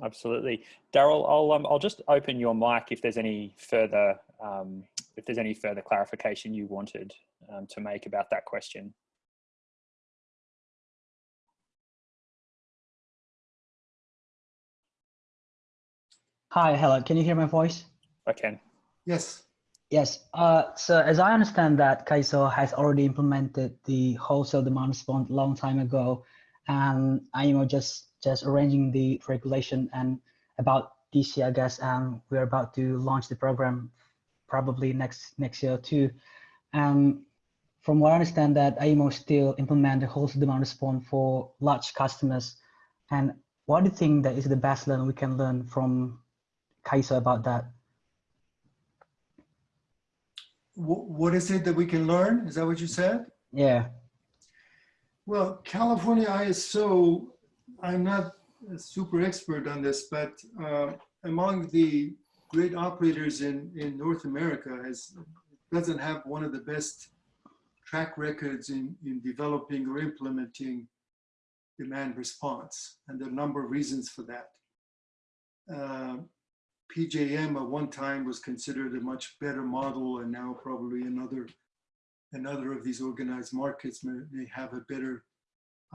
Speaker 1: Absolutely. Daryl, I'll, um, I'll just open your mic if there's any further, um, if there's any further clarification you wanted um, to make about that question.
Speaker 5: Hi, hello. Can you hear my voice?
Speaker 1: I can.
Speaker 2: Yes.
Speaker 5: Yes. Uh, so as I understand that CAISO has already implemented the wholesale demand response a long time ago, and AEMO just just arranging the regulation and about this year, I guess, and we're about to launch the program probably next next year too. Um, from what I understand, that AEMO still implement the wholesale demand response for large customers. And what do you think that is the best learn we can learn from CAISO about that?
Speaker 2: What is it that we can learn? Is that what you said?
Speaker 5: Yeah.
Speaker 2: Well, California ISO, I'm not a super expert on this, but uh, among the great operators in, in North America has, doesn't have one of the best track records in, in developing or implementing demand response. And there are a number of reasons for that. Uh, PJM at one time was considered a much better model and now probably another another of these organized markets may, may have a better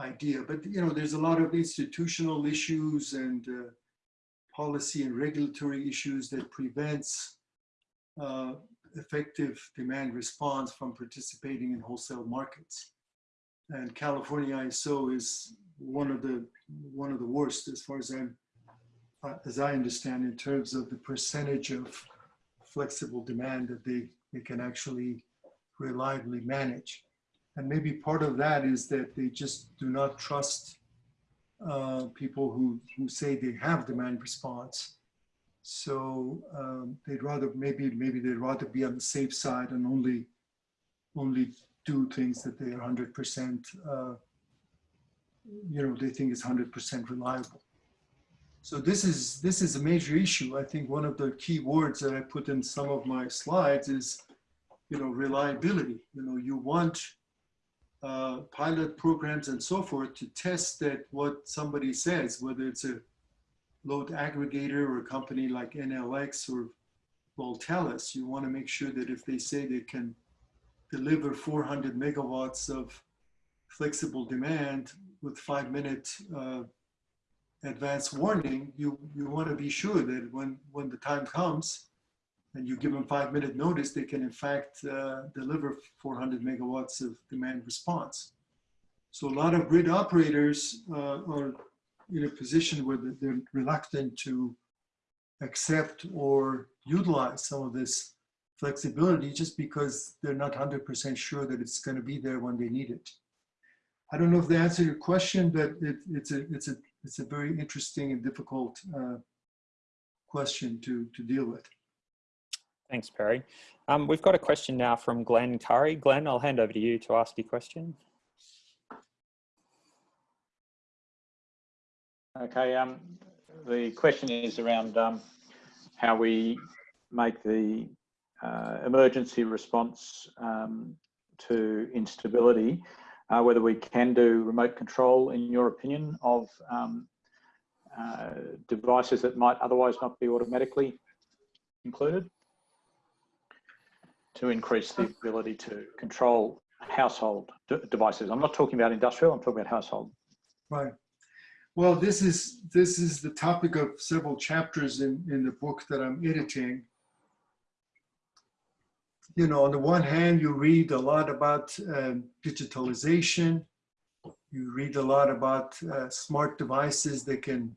Speaker 2: idea. But you know, there's a lot of institutional issues and uh, policy and regulatory issues that prevents uh, effective demand response from participating in wholesale markets. And California ISO is one of the one of the worst as far as I'm uh, as I understand in terms of the percentage of flexible demand that they, they can actually reliably manage. And maybe part of that is that they just do not trust uh, people who, who say they have demand response. So um, they'd rather, maybe, maybe they'd rather be on the safe side and only, only do things that they are 100%, uh, you know, they think is 100% reliable. So this is, this is a major issue. I think one of the key words that I put in some of my slides is you know, reliability. You know, you want uh, pilot programs and so forth to test that what somebody says, whether it's a load aggregator or a company like Enel X or Voltalis, you want to make sure that if they say they can deliver 400 megawatts of flexible demand with five minute uh, advance warning, you, you want to be sure that when, when the time comes, and you give them five minute notice, they can in fact uh, deliver 400 megawatts of demand response. So a lot of grid operators uh, are in a position where they're reluctant to accept or utilize some of this flexibility just because they're not 100% sure that it's going to be there when they need it. I don't know if they answered your question, but it, it's a it's a it's a very interesting and difficult uh, question to to deal with.
Speaker 1: Thanks, Perry. Um, we've got a question now from Glenn Curry. Glenn, I'll hand over to you to ask your question.
Speaker 6: Okay, um, the question is around um, how we make the uh, emergency response um, to instability, uh, whether we can do remote control, in your opinion, of um, uh, devices that might otherwise not be automatically included to increase the ability to control household devices. I'm not talking about industrial, I'm talking about household.
Speaker 2: Right. Well, this is this is the topic of several chapters in, in the book that I'm editing. You know, on the one hand, you read a lot about uh, digitalization. You read a lot about uh, smart devices that can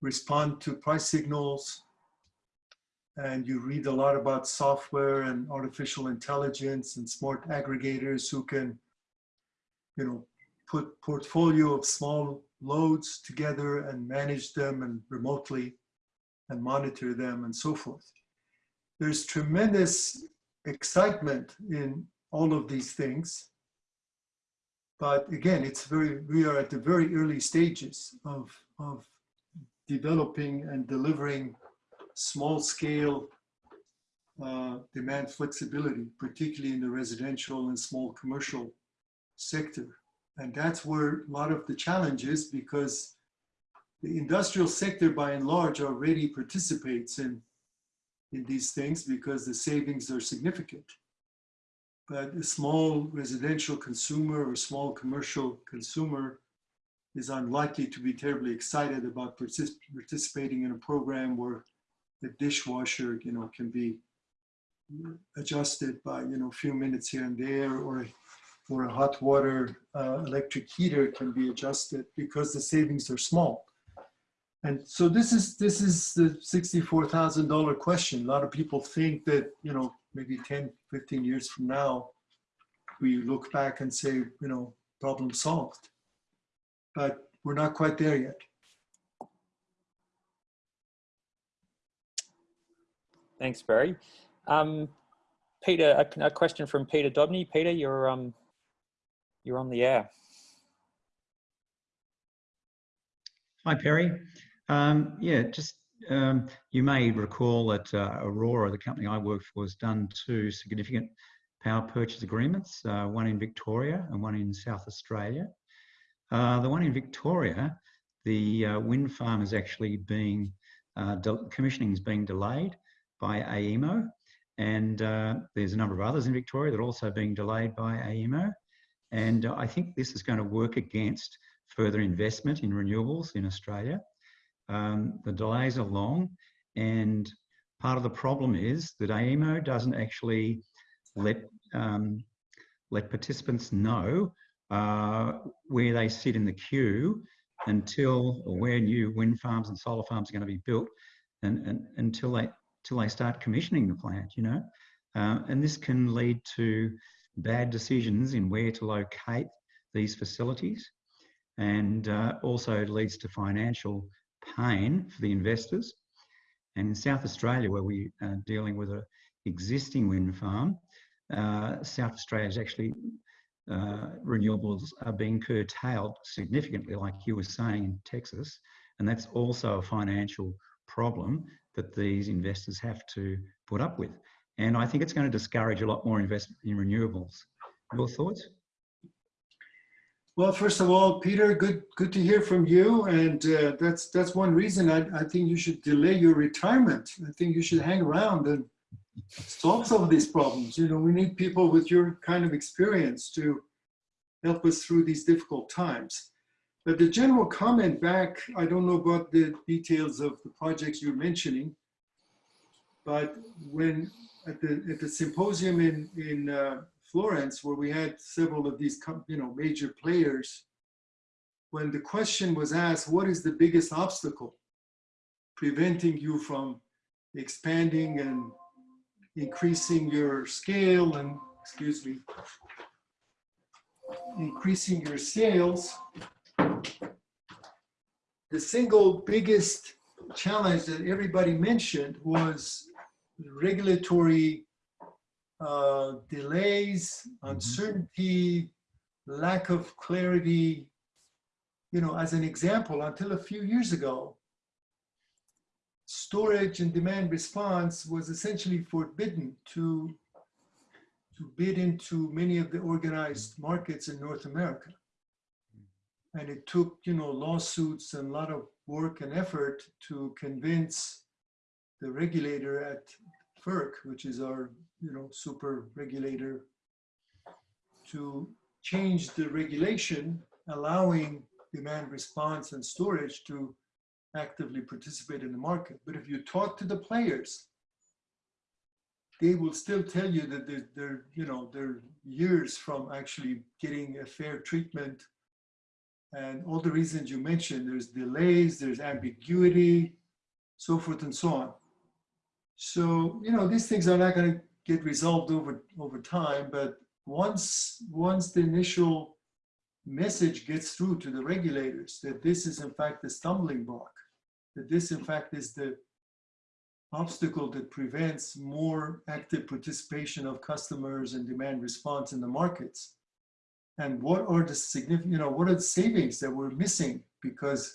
Speaker 2: respond to price signals. And you read a lot about software and artificial intelligence and smart aggregators who can, you know, put portfolio of small loads together and manage them and remotely and monitor them and so forth. There's tremendous excitement in all of these things. But again, it's very, we are at the very early stages of, of developing and delivering small scale uh, demand flexibility, particularly in the residential and small commercial sector. And that's where a lot of the challenge is because the industrial sector by and large already participates in, in these things because the savings are significant. But a small residential consumer or small commercial consumer is unlikely to be terribly excited about partic participating in a program where the dishwasher, you know, can be adjusted by, you know, a few minutes here and there, or, or a hot water uh, electric heater can be adjusted because the savings are small. And so this is this is the $64,000 question. A lot of people think that, you know, maybe 10, 15 years from now, we look back and say, you know, problem solved. But we're not quite there yet.
Speaker 1: Thanks, Barry. Um, Peter, a, a, question from Peter Dobney. Peter, you're um, you're on the air.
Speaker 7: Hi, Perry. Um, yeah, just um, you may recall that uh, Aurora, the company I work for, has done two significant power purchase agreements, uh, one in Victoria and one in South Australia. Uh, the one in Victoria, the uh, wind farm is actually being, uh, commissioning is being delayed by AEMO. And uh, there's a number of others in Victoria that are also being delayed by AEMO. And I think this is going to work against further investment in renewables in Australia. Um, the delays are long and part of the problem is that AEMO doesn't actually let, um, let participants know uh, where they sit in the queue until, or where new wind farms and solar farms are going to be built and, and until they, until they start commissioning the plant, you know. Uh, and this can lead to bad decisions in where to locate these facilities and uh, also leads to financial pain for the investors. And in South Australia, where we are dealing with an existing wind farm, uh, South Australia is actually uh, renewables are being curtailed significantly, like you were saying in Texas, and that's also a financial problem that these investors have to put up with. And I think it's going to discourage a lot more investment in renewables. Your thoughts?
Speaker 2: Well, first of all, Peter, good good to hear from you, and uh, that's that's one reason I, I think you should delay your retirement. I think you should hang around and solve some of these problems. You know, we need people with your kind of experience to help us through these difficult times. But the general comment back, I don't know about the details of the projects you're mentioning, but when at the at the symposium in in uh, Florence, where we had several of these, you know, major players, when the question was asked, what is the biggest obstacle preventing you from expanding and increasing your scale and, excuse me, increasing your sales, the single biggest challenge that everybody mentioned was regulatory uh, delays,
Speaker 7: Mm-hmm.
Speaker 2: uncertainty, lack of clarity. You know, as an example, until a few years ago, storage and demand response was essentially forbidden to, to bid into many of the organized markets in North America. And it took, you know, lawsuits and a lot of work and effort to convince the regulator at FERC, which is our you know, super regulator to change the regulation, allowing demand response and storage to actively participate in the market. But if you talk to the players, they will still tell you that they're, they're, you know, they're years from actually getting a fair treatment. And all the reasons you mentioned, there's delays, there's ambiguity, so forth and so on. So, you know, these things are not going to get resolved over, over time, but once, once the initial message gets through to the regulators that this is in fact the stumbling block, that this in fact is the obstacle that prevents more active participation of customers and demand response in the markets. And what are the significant, you know, what are the savings that we're missing because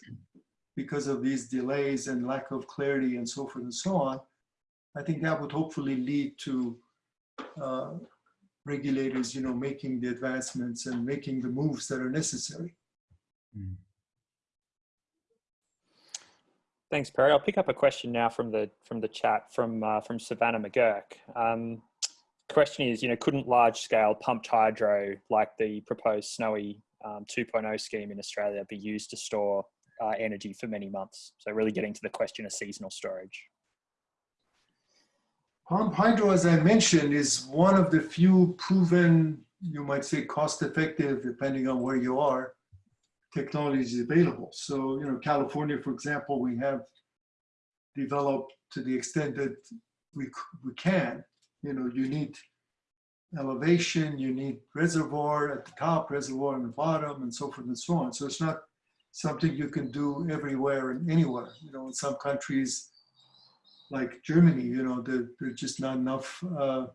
Speaker 2: because of these delays and lack of clarity and so forth and so on, I think that would hopefully lead to uh, regulators, you know, making the advancements and making the moves that are necessary.
Speaker 1: Thanks, Perry. I'll pick up a question now from the from the chat from uh, from Savannah McGurk. Um, question is, you know, couldn't large scale pumped hydro like the proposed Snowy um, 2.0 scheme in Australia be used to store uh, energy for many months? So really getting to the question of seasonal storage.
Speaker 2: Pump hydro, as I mentioned, is one of the few proven, you might say cost effective, depending on where you are, technologies available. So, you know, California, for example, we have developed to the extent that we, we can, you know, you need elevation, you need reservoir at the top, reservoir on the bottom, and so forth and so on. So it's not something you can do everywhere and anywhere. You know, in some countries, like Germany, you know, there, there's just not enough uh,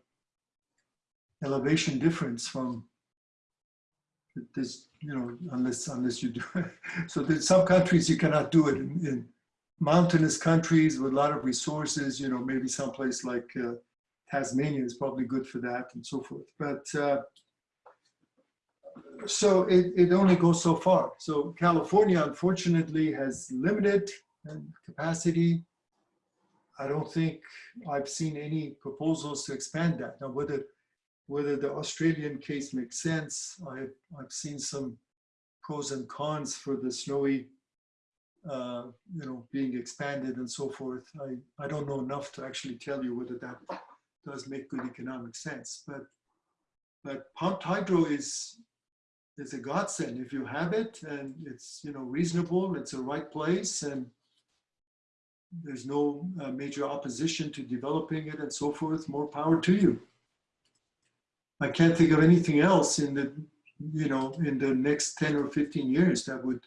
Speaker 2: elevation difference from this, you know, unless unless you do it. So there's some countries you cannot do it in, in mountainous countries with a lot of resources, you know, maybe someplace like uh, Tasmania is probably good for that and so forth. But uh, so it, it only goes so far. So California, unfortunately, has limited um, capacity. I don't think I've seen any proposals to expand that. Now, whether whether the Australian case makes sense, I, I've seen some pros and cons for the snowy, uh, you know, being expanded and so forth. I, I don't know enough to actually tell you whether that does make good economic sense. But but pumped hydro is is a godsend if you have it and it's you know reasonable. It's the right place and there's no uh, major opposition to developing it and so forth. More power to you. I can't think of anything else in the you know in the next 10 or 15 years that would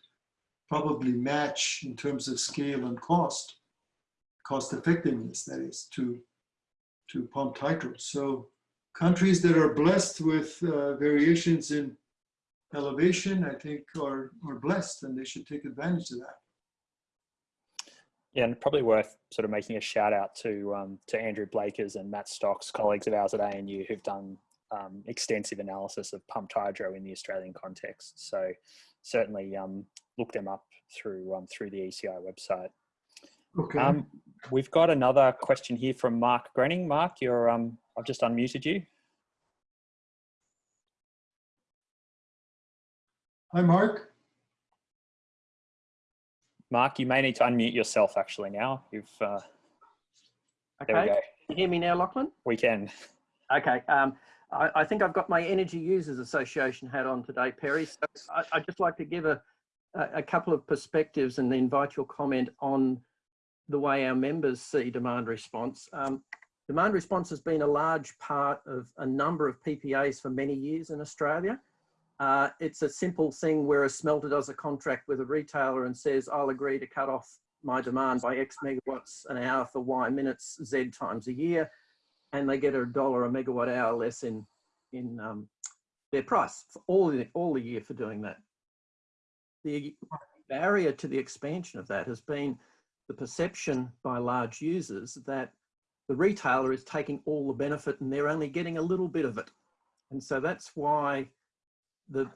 Speaker 2: probably match in terms of scale and cost, cost effectiveness that is to to pumped hydro. So countries that are blessed with uh, variations in elevation, I think are, are blessed and they should take advantage of that.
Speaker 1: Yeah, and probably worth sort of making a shout out to um, to Andrew Blakers and Matt Stocks, colleagues of ours at ANU, who've done um, extensive analysis of pumped hydro in the Australian context. So certainly um, look them up through um, through the ECI website.
Speaker 2: Okay.
Speaker 1: Um, we've got another question here from Mark Grenning. Mark, you're um, I've just unmuted you.
Speaker 2: Hi, Mark.
Speaker 1: Mark, you may need to unmute yourself actually now. You've uh, there we
Speaker 8: Okay,
Speaker 1: go.
Speaker 8: can you hear me now, Lachlan?
Speaker 1: We can.
Speaker 8: Okay, um, I, I think I've got my Energy Users Association hat on today, Perry. So I, I'd just like to give a, a, a couple of perspectives and invite your comment on the way our members see demand response. Um, demand response has been a large part of a number of PPAs for many years in Australia. Uh, it's a simple thing where a smelter does a contract with a retailer and says, I'll agree to cut off my demand by X megawatts an hour for Y minutes, Z times a year, and they get a dollar a megawatt hour less in, in um, their price for all the, all the year for doing that. The barrier to the expansion of that has been the perception by large users that the retailer is taking all the benefit and they're only getting a little bit of it. And so that's why the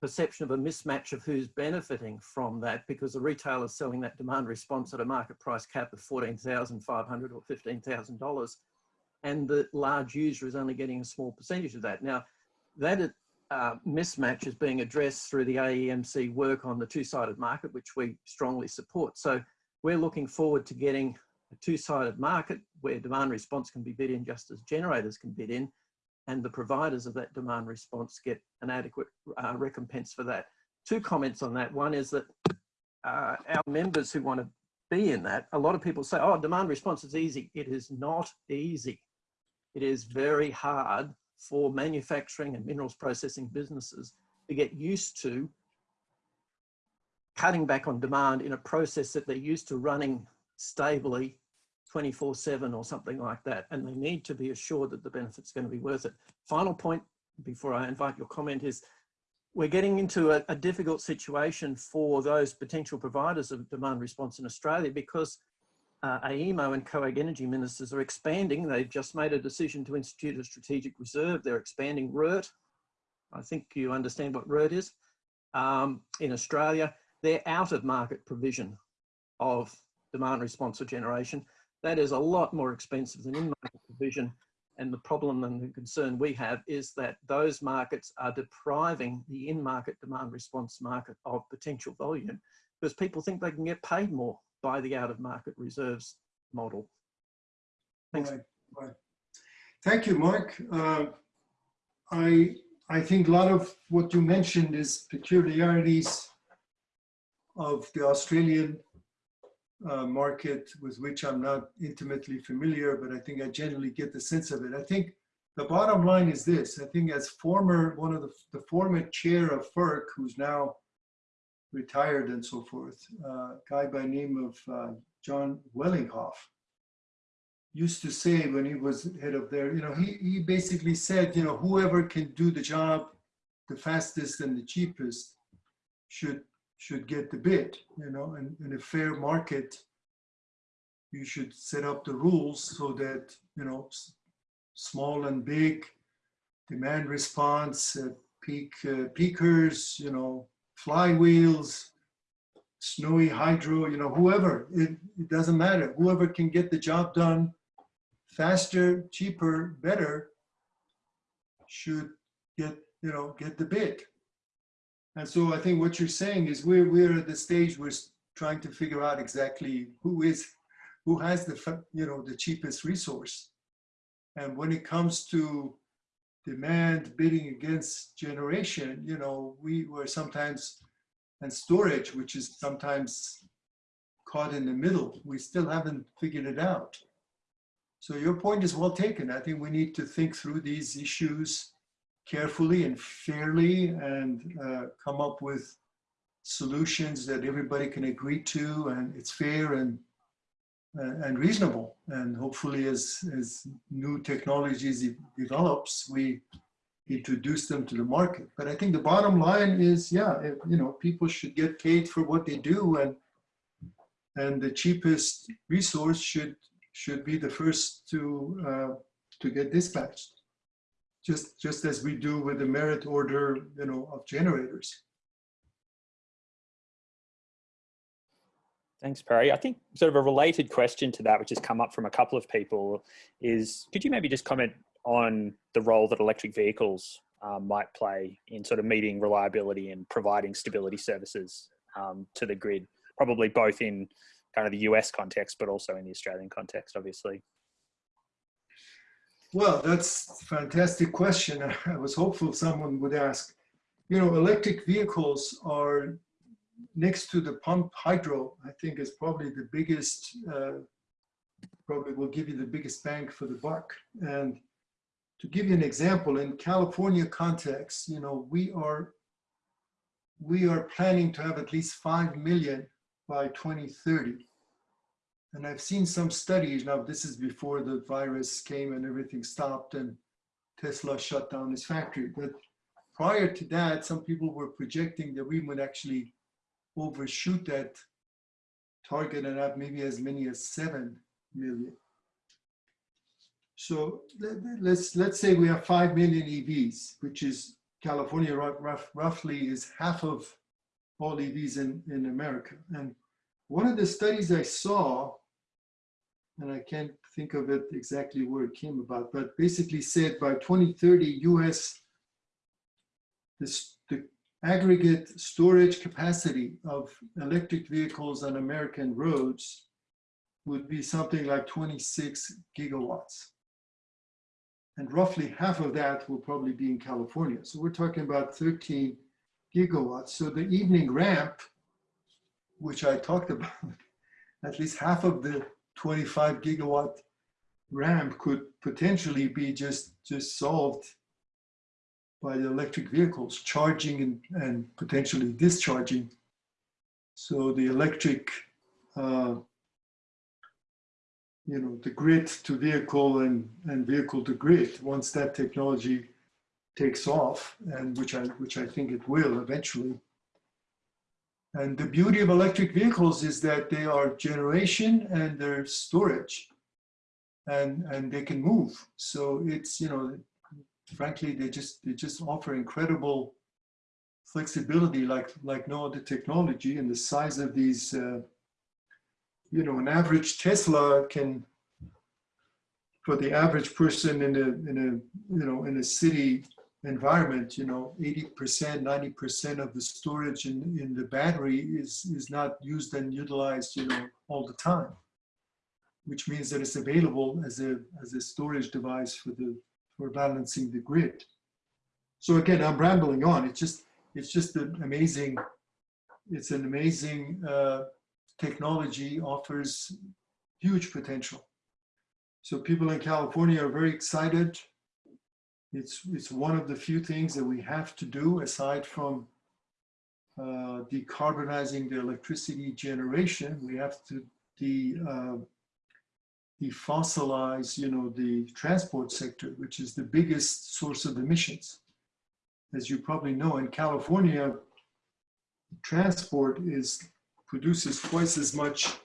Speaker 8: perception of a mismatch of who's benefiting from that because the retailer is selling that demand response at a market price cap of 14,500 or $15,000 and the large user is only getting a small percentage of that. Now that uh, mismatch is being addressed through the AEMC work on the two-sided market, which we strongly support. So we're looking forward to getting a two-sided market where demand response can be bid in just as generators can bid in and the providers of that demand response get an adequate uh, recompense for that. Two comments on that. One is that uh, our members who want to be in that, a lot of people say, oh, demand response is easy. It is not easy. It is very hard for manufacturing and minerals processing businesses to get used to cutting back on demand in a process that they're used to running stably 24 7 or something like that. And they need to be assured that the benefit's going to be worth it. Final point before I invite your comment is we're getting into a, a difficult situation for those potential providers of demand response in Australia because uh, AEMO and COAG energy ministers are expanding. They've just made a decision to institute a strategic reserve. They're expanding RERT. I think you understand what RERT is. Um, in Australia, they're out of market provision of demand response or generation. That is a lot more expensive than in market provision. And the problem and the concern we have is that those markets are depriving the in-market demand response market of potential volume because people think they can get paid more by the out-of-market reserves model. Thanks.
Speaker 2: Right, right. Thank you, Mark. Uh, I I think a lot of what you mentioned is peculiarities of the Australian uh, market with which I'm not intimately familiar, but I think I generally get the sense of it. I think the bottom line is this. I think as former, one of the, the former chair of FERC, who's now retired and so forth, uh, guy by name of uh, John Wellinghoff, used to say when he was head of there, you know, he, he basically said, you know, whoever can do the job the fastest and the cheapest should should get the bid, you know, and in a fair market, you should set up the rules so that, you know, small and big demand response, uh, peak uh, peakers, you know, flywheels, snowy hydro, you know, whoever, it, it doesn't matter. Whoever can get the job done faster, cheaper, better should get, you know, get the bid. And so I think what you're saying is we're, we're at the stage we're trying to figure out exactly who is, who has the, you know, the cheapest resource. And when it comes to demand bidding against generation, you know, we were sometimes, and storage, which is sometimes caught in the middle, we still haven't figured it out. So your point is well taken. I think we need to think through these issues carefully and fairly and uh, come up with solutions that everybody can agree to and it's fair and uh, and reasonable. And hopefully as as new technologies develops we introduce them to the market. But i think the bottom line is yeah if, you know people should get paid for what they do and and the cheapest resource should should be the first to uh, to get dispatched just just as we do with the merit order, you know, of generators.
Speaker 1: Thanks, Perry. I think sort of a related question to that, which has come up from a couple of people, is could you maybe just comment on the role that electric vehicles um, might play in sort of meeting reliability and providing stability services um, to the grid, probably both in kind of the US context, but also in the Australian context, obviously.
Speaker 2: Well, that's a fantastic question. I was hopeful someone would ask. You know, electric vehicles are next to the pump hydro, I think is probably the biggest, uh, probably will give you the biggest bang for the buck. And to give you an example, in California context, you know, we are, we are planning to have at least 5 million by 2030. And I've seen some studies, now this is before the virus came and everything stopped and Tesla shut down his factory. But prior to that, some people were projecting that we would actually overshoot that target and have maybe as many as 7 million. So let's, let's say we have 5 million EVs, which is California rough, roughly is half of all EVs in, in America. And one of the studies I saw and I can't think of it exactly where it came about, but basically said by 2030, US, this, the aggregate storage capacity of electric vehicles on American roads would be something like 26 gigawatts. And roughly half of that will probably be in California. So we're talking about 13 gigawatts. So the evening ramp, which I talked about, at least half of the 25 gigawatt ramp could potentially be just, just solved by the electric vehicles charging and, and potentially discharging. So the electric, uh, you know, the grid to vehicle and, and vehicle to grid, once that technology takes off, and which I which I think it will eventually. And the beauty of electric vehicles is that they are generation and they're storage, and and they can move. So it's you know, frankly, they just they just offer incredible flexibility like like no other technology. And the size of these, uh, you know, an average Tesla can for the average person in a in a you know in a city environment, you know, 80%, 90% of the storage in, in the battery is, is not used and utilized, you know, all the time, which means that it's available as a, as a storage device for the, for balancing the grid. So again, I'm rambling on. It's just, it's just an amazing, it's an amazing uh, technology offers huge potential. So people in California are very excited it's, it's one of the few things that we have to do aside from uh, decarbonizing the electricity generation. We have to de, uh, defossilize, you know, the transport sector, which is the biggest source of emissions. As you probably know, in California, transport is produces twice as much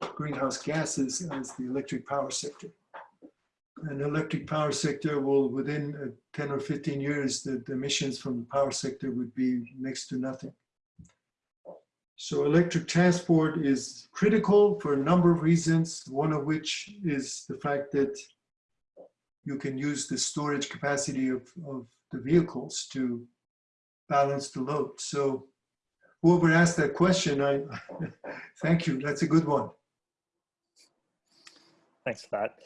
Speaker 2: greenhouse gases as the electric power sector an electric power sector will, within uh, 10 or 15 years, the, the emissions from the power sector would be next to nothing. So electric transport is critical for a number of reasons, one of which is the fact that you can use the storage capacity of, of the vehicles to balance the load. So whoever asked that question, I thank you. That's a good one.
Speaker 1: Thanks for that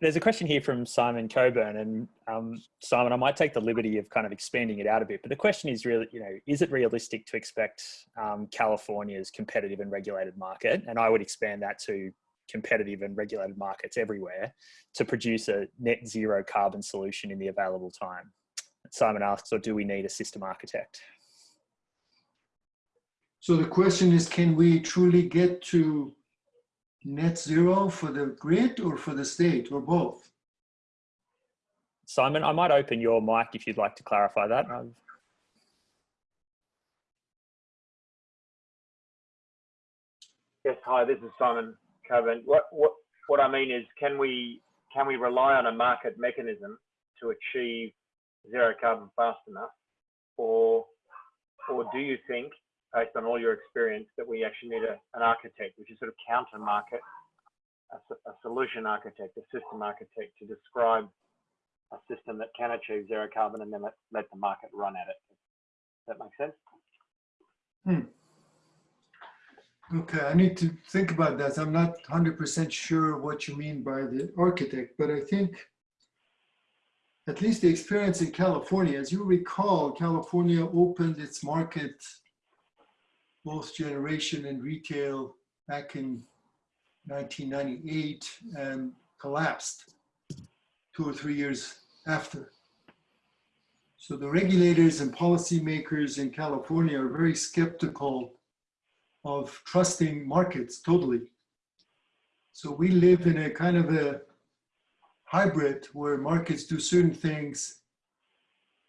Speaker 1: there's a question here from Simon Coburn, and um, Simon, I might take the liberty of kind of expanding it out a bit. But the question is really, you know, is it realistic to expect um, California's competitive and regulated market, and I would expand that to competitive and regulated markets everywhere, to produce a net zero carbon solution in the available time? Simon asks, or do we need a system architect?
Speaker 2: So the question is, can we truly get to net zero for the grid or for the state or both?
Speaker 1: Simon, I might open your mic if you'd like to clarify that.
Speaker 9: Um, yes, hi, this is Simon Coburn. What, what, what I mean is, can we, can we rely on a market mechanism to achieve zero carbon fast enough? Or, or do you think based on all your experience, that we actually need a, an architect, which is sort of counter market, a, a, solution architect, a system architect to describe a system that can achieve zero carbon and then let, let the market run at it. Does that make sense?
Speaker 2: Hmm. Okay, I need to think about that. I'm not 100% sure what you mean by the architect, but I think at least the experience in California, as you recall, California opened its market both generation and retail back in 1998 and um, collapsed two or three years after. So the regulators and policymakers in California are very skeptical of trusting markets totally. So we live in a kind of a hybrid where markets do certain things,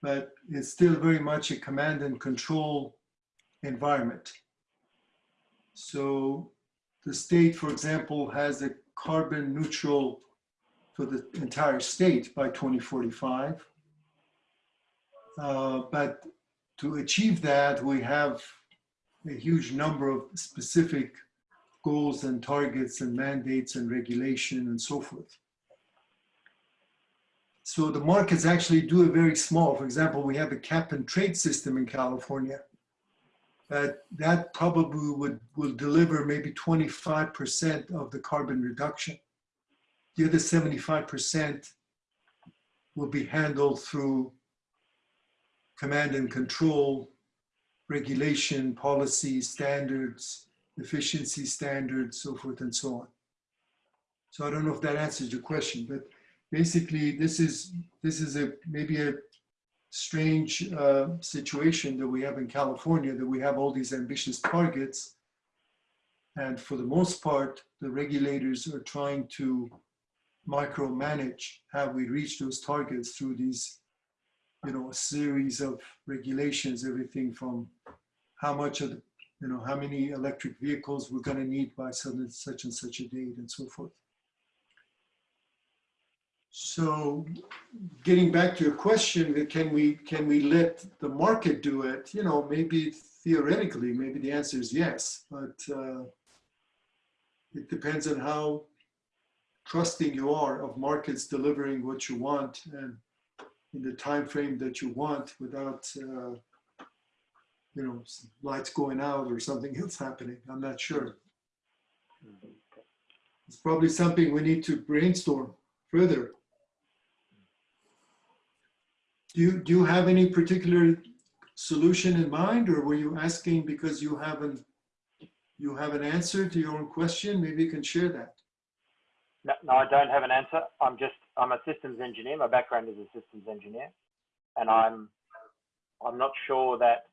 Speaker 2: but it's still very much a command and control environment. So the state, for example, has a carbon neutral for the entire state by 2045. Uh, but to achieve that, we have a huge number of specific goals and targets and mandates and regulation and so forth. So the markets actually do a very small, for example, we have a cap and trade system in California that that probably would will deliver maybe 25% of the carbon reduction. The other 75% will be handled through command and control, regulation, policy, standards, efficiency standards, so forth and so on. So I don't know if that answers your question, but basically this is this is a maybe a strange uh, situation that we have in California, that we have all these ambitious targets. And for the most part, the regulators are trying to micromanage how we reach those targets through these you know, a series of regulations, everything from how much of the, you know, how many electric vehicles we're gonna need by such and such a date and so forth. So getting back to your question, can we, can we let the market do it? You know, maybe theoretically, maybe the answer is yes, but uh, it depends on how trusting you are of markets delivering what you want and in the time frame that you want without, uh, you know, lights going out or something else happening. I'm not sure. It's probably something we need to brainstorm further. Do you, do you have any particular solution in mind or were you asking because you haven't you have an answer to your own question? Maybe you can share that.
Speaker 9: No, no, I don't have an answer. I'm just, I'm a systems engineer. My background is a systems engineer. And I'm, I'm not sure that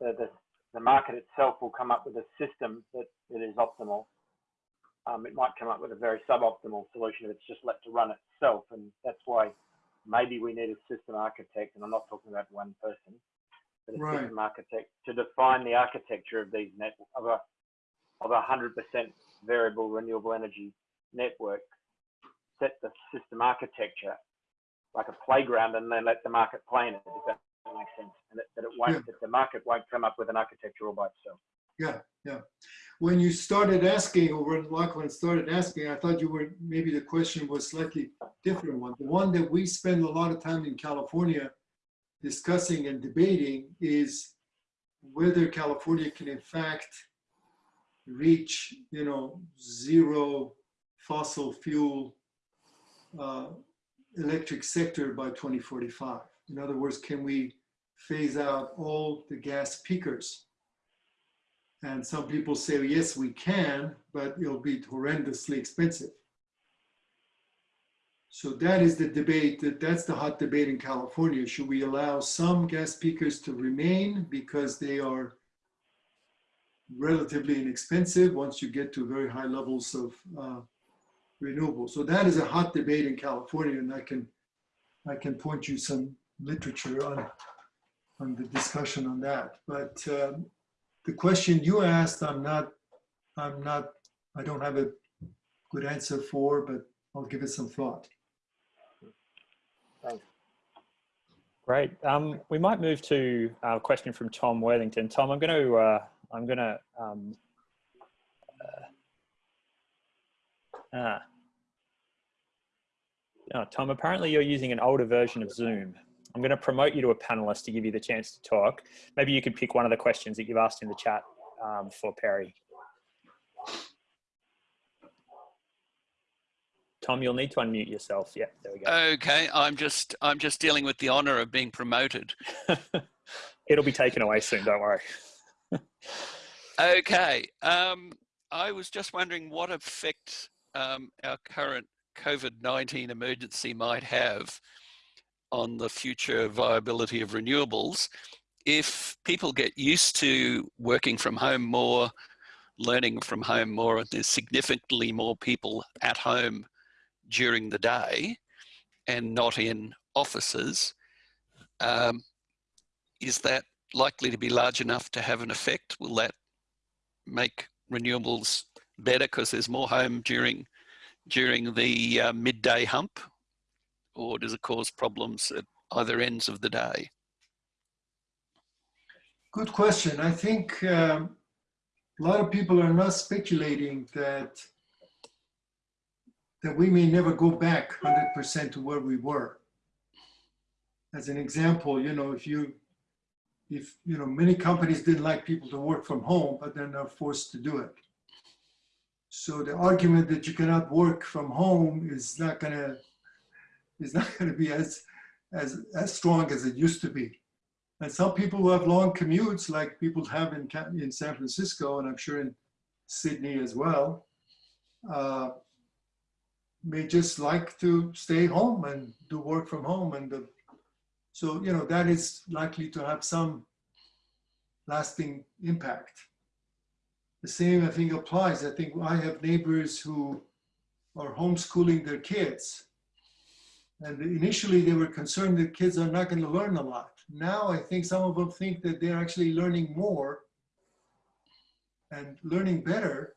Speaker 9: the, the, the market itself will come up with a system that, that is optimal. Um, it might come up with a very suboptimal solution if it's just let to run itself. And that's why maybe we need a system architect. And I'm not talking about one person, but a
Speaker 2: Right.
Speaker 9: system architect to define the architecture of these net, of a, of a hundred percent variable renewable energy network, set the system architecture like a playground and then let the market play in it, if that makes sense. And that, that it won't,
Speaker 2: Yeah.
Speaker 9: that the market won't come up with an architecture all by itself.
Speaker 2: Yeah, yeah. When you started asking, or when Lachlan started asking, I thought you were, maybe the question was slightly different one. The one that we spend a lot of time in California discussing and debating is whether California can in fact reach, you know, zero fossil fuel uh, electric sector by 2045. In other words, can we phase out all the gas peakers? And some people say, yes, we can, but it'll be horrendously expensive. So that is the debate, that that's the hot debate in California. Should we allow some gas peakers to remain because they are relatively inexpensive once you get to very high levels of uh, renewable. So that is a hot debate in California, and I can I can point you some literature on on the discussion on that. But um, the question you asked, I'm not I'm not I don't have a good answer for, but I'll give it some thought.
Speaker 9: Thanks.
Speaker 1: Great. Um, we might move to a question from Tom Worthington. Tom, I'm going to uh, I'm going to um, uh, ah. Oh, Tom, apparently you're using an older version of Zoom. I'm going to promote you to a panelist to give you the chance to talk. Maybe you could pick one of the questions that you've asked in the chat um, for Perry. Tom, you'll need to unmute yourself. Yeah, there we go.
Speaker 10: Okay, I'm just I'm just dealing with the honor of being promoted.
Speaker 1: It'll be taken away soon, don't worry.
Speaker 10: Okay, um, I was just wondering what effect um, our current COVID-19 emergency might have on the future viability of renewables if people get used to working from home more, learning from home more, and there's significantly more people at home during the day and not in offices, um, is that likely to be large enough to have an effect? Will that make renewables better because there's more home during during the uh, midday hump, or does it cause problems at either ends of the day?
Speaker 2: Good question. I think um, a lot of people are not speculating that that we may never go back 100% to where we were. As an example, you know, if you if you know many companies didn't like people to work from home, but then they're forced to do it. So the argument that you cannot work from home is not gonna is not gonna be as as as strong as it used to be. And some people who have long commutes, like people have in in San Francisco, and I'm sure in Sydney as well, uh, may just like to stay home and do work from home. And the, so, you know, that is likely to have some lasting impact. The same, I think, applies. I think I have neighbors who are homeschooling their kids. And initially they were concerned that kids are not going to learn a lot. Now I think some of them think that they're actually learning more and learning better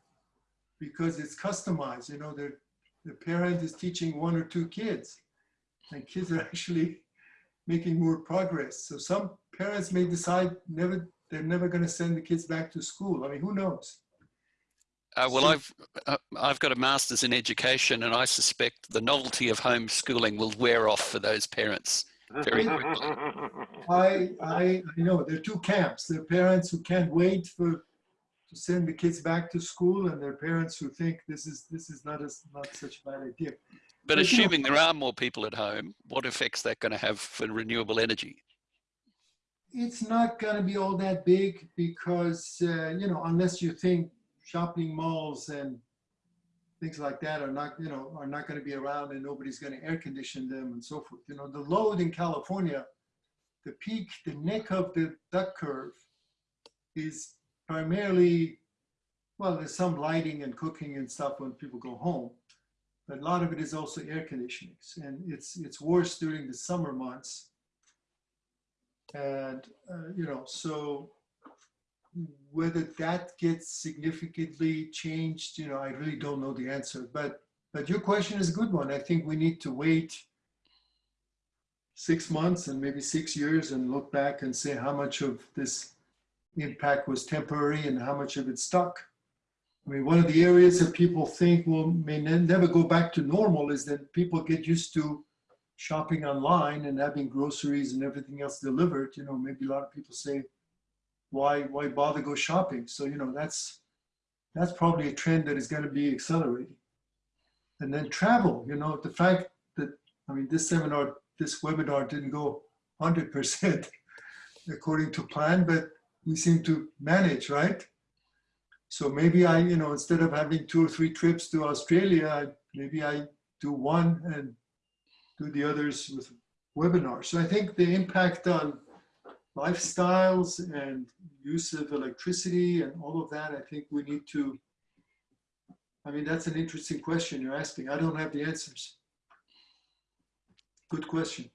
Speaker 2: because it's customized. You know, the parent is teaching one or two kids and kids are actually making more progress. So some parents may decide never they're never going to send the kids back to school. I mean, who knows?
Speaker 10: Uh, well, I've uh, I've got a master's in education, and I suspect the novelty of homeschooling will wear off for those parents. Very quickly.
Speaker 2: I, I, I know there are two camps. There are parents who can't wait for to send the kids back to school, and there are parents who think this is this is not as not such a bad idea.
Speaker 10: But
Speaker 2: But, you know-
Speaker 10: assuming there are more people at home, what effects that going to have for renewable energy?
Speaker 2: It's not going to be all that big because uh, you know unless you think shopping malls and things like that are not you know are not going to be around and nobody's going to air condition them and so forth. You know the load in California, the peak, the neck of the duck curve is primarily well there's some lighting and cooking and stuff when people go home but a lot of it is also air conditioning and it's it's worse during the summer months and uh, you know so whether that gets significantly changed you know i really don't know the answer but but your question is a good one i think we need to wait six months and maybe six years and look back and say how much of this impact was temporary and how much of it stuck I mean, one of the areas that people think will may ne- never go back to normal is that people get used to shopping online and having groceries and everything else delivered. You know, maybe a lot of people say, why why bother go shopping? So you know, that's that's probably a trend that is going to be accelerating. And then travel. You know, the fact that I mean, this seminar, this webinar didn't go 100% according to plan, but we seem to manage, right? So maybe I, you know, instead of having two or three trips to Australia, I- maybe I do one and do the others with webinars. So I think the impact on lifestyles and use of electricity and all of that, I think we need to, I mean, that's an interesting question you're asking. I don't have the answers. Good question.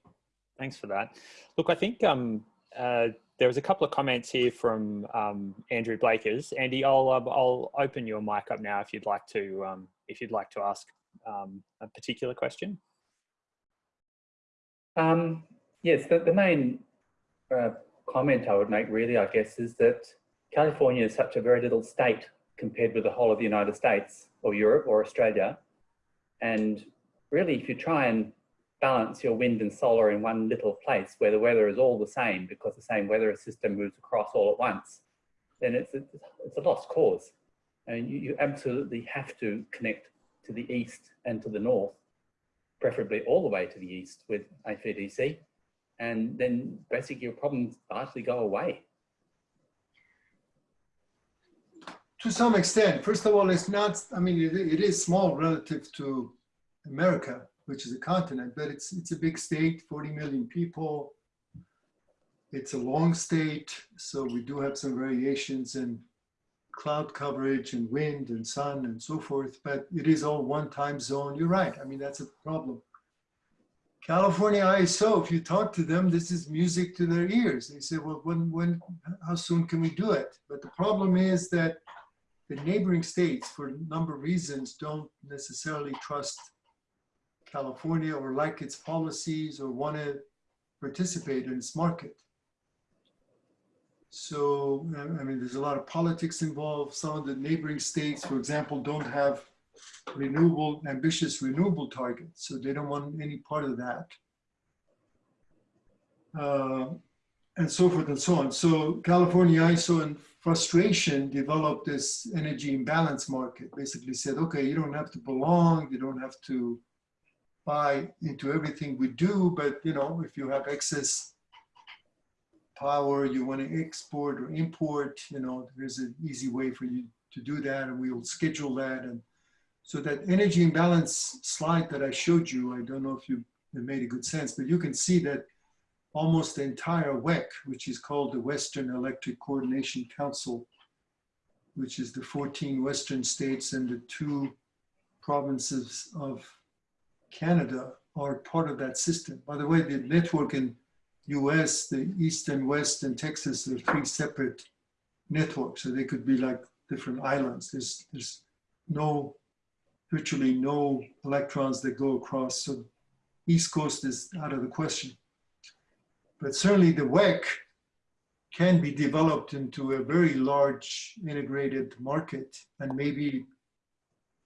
Speaker 1: Thanks for that. Look, I think um, uh, there was a couple of comments here from um, Andrew Blakers. Andy, I'll um, I'll open your mic up now if you'd like to um, if you'd like to ask um, a particular question.
Speaker 11: Um, yes, the, the main uh, comment I would make really, I guess, is that California is such a very little state compared with the whole of the United States or Europe or Australia. And really, if you try and balance your wind and solar in one little place where the weather is all the same because the same weather system moves across all at once, then it's a, it's a lost cause. And you, you absolutely have to connect to the east and to the north preferably all the way to the east with HVDC, and then basically your problems largely go away.
Speaker 2: To some extent, first of all, it's not, I mean, it, it is small relative to America, which is a continent, but it's, it's a big state, 40 million people. It's a long state, so we do have some variations in cloud coverage and wind and sun and so forth, but it is all one time zone. You're right. I mean, that's a problem. California ISO, if you talk to them, this is music to their ears. They say, well, when, when, how soon can we do it? But the problem is that the neighboring states, for a number of reasons, don't necessarily trust California or like its policies or want to participate in its market. So, I mean, there's a lot of politics involved. Some of the neighboring states, for example, don't have renewable, ambitious renewable targets. So they don't want any part of that. Uh, and so forth and so on. So California ISO in frustration developed this energy imbalance market, basically said, okay, you don't have to belong, you don't have to buy into everything we do, but you know, if you have excess power, you want to export or import, you know, there's an easy way for you to do that and we will schedule that. And so that energy imbalance slide that I showed you, I don't know if you it made a good sense, but you can see that almost the entire WECC, which is called the Western Electric Coordination Council, which is the 14 Western states and the two provinces of Canada, are part of that system. By the way, the network in US, the East and West and Texas are three separate networks. So they could be like different islands. There's, there's no, virtually no electrons that go across. So East Coast is out of the question. But certainly the WECC can be developed into a very large integrated market and maybe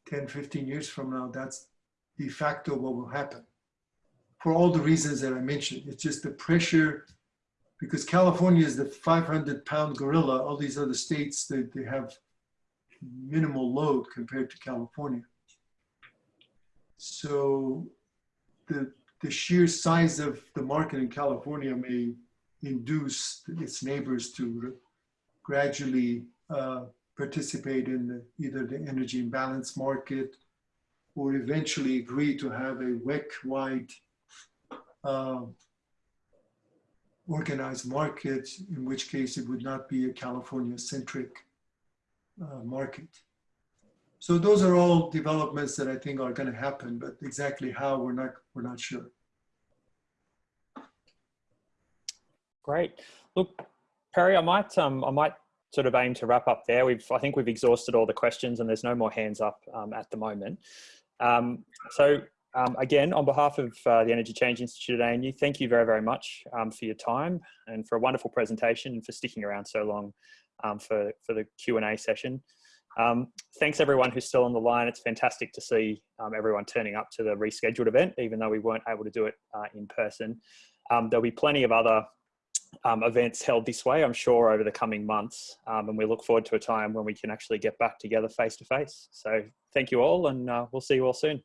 Speaker 2: 10, 15 years from now, that's de facto what will happen for all the reasons that I mentioned. It's just the pressure, because California is the 500 pound gorilla, all these other states, they, they have minimal load compared to California. So the, the sheer size of the market in California may induce its neighbors to gradually uh, participate in the, either the energy imbalance market or eventually agree to have a WECC-wide uh, organized market, in which case it would not be a California-centric uh, market. So those are all developments that I think are going to happen, but exactly how we're not we're not sure.
Speaker 1: Great. Look, Perry, I might um, I might sort of aim to wrap up there. We've I think we've exhausted all the questions, and there's no more hands up um, at the moment. Um, so um, again, on behalf of uh, the Energy Change Institute at ANU, thank you very, very much um, for your time and for a wonderful presentation and for sticking around so long um, for, for the Q&A session. Um, thanks everyone who's still on the line. It's fantastic to see um, everyone turning up to the rescheduled event, even though we weren't able to do it uh, in person. Um, there'll be plenty of other events held this way, I'm sure, over the coming months. and we look forward to a time when we can actually get back together face to face. So thank you all and uh, we'll see you all soon.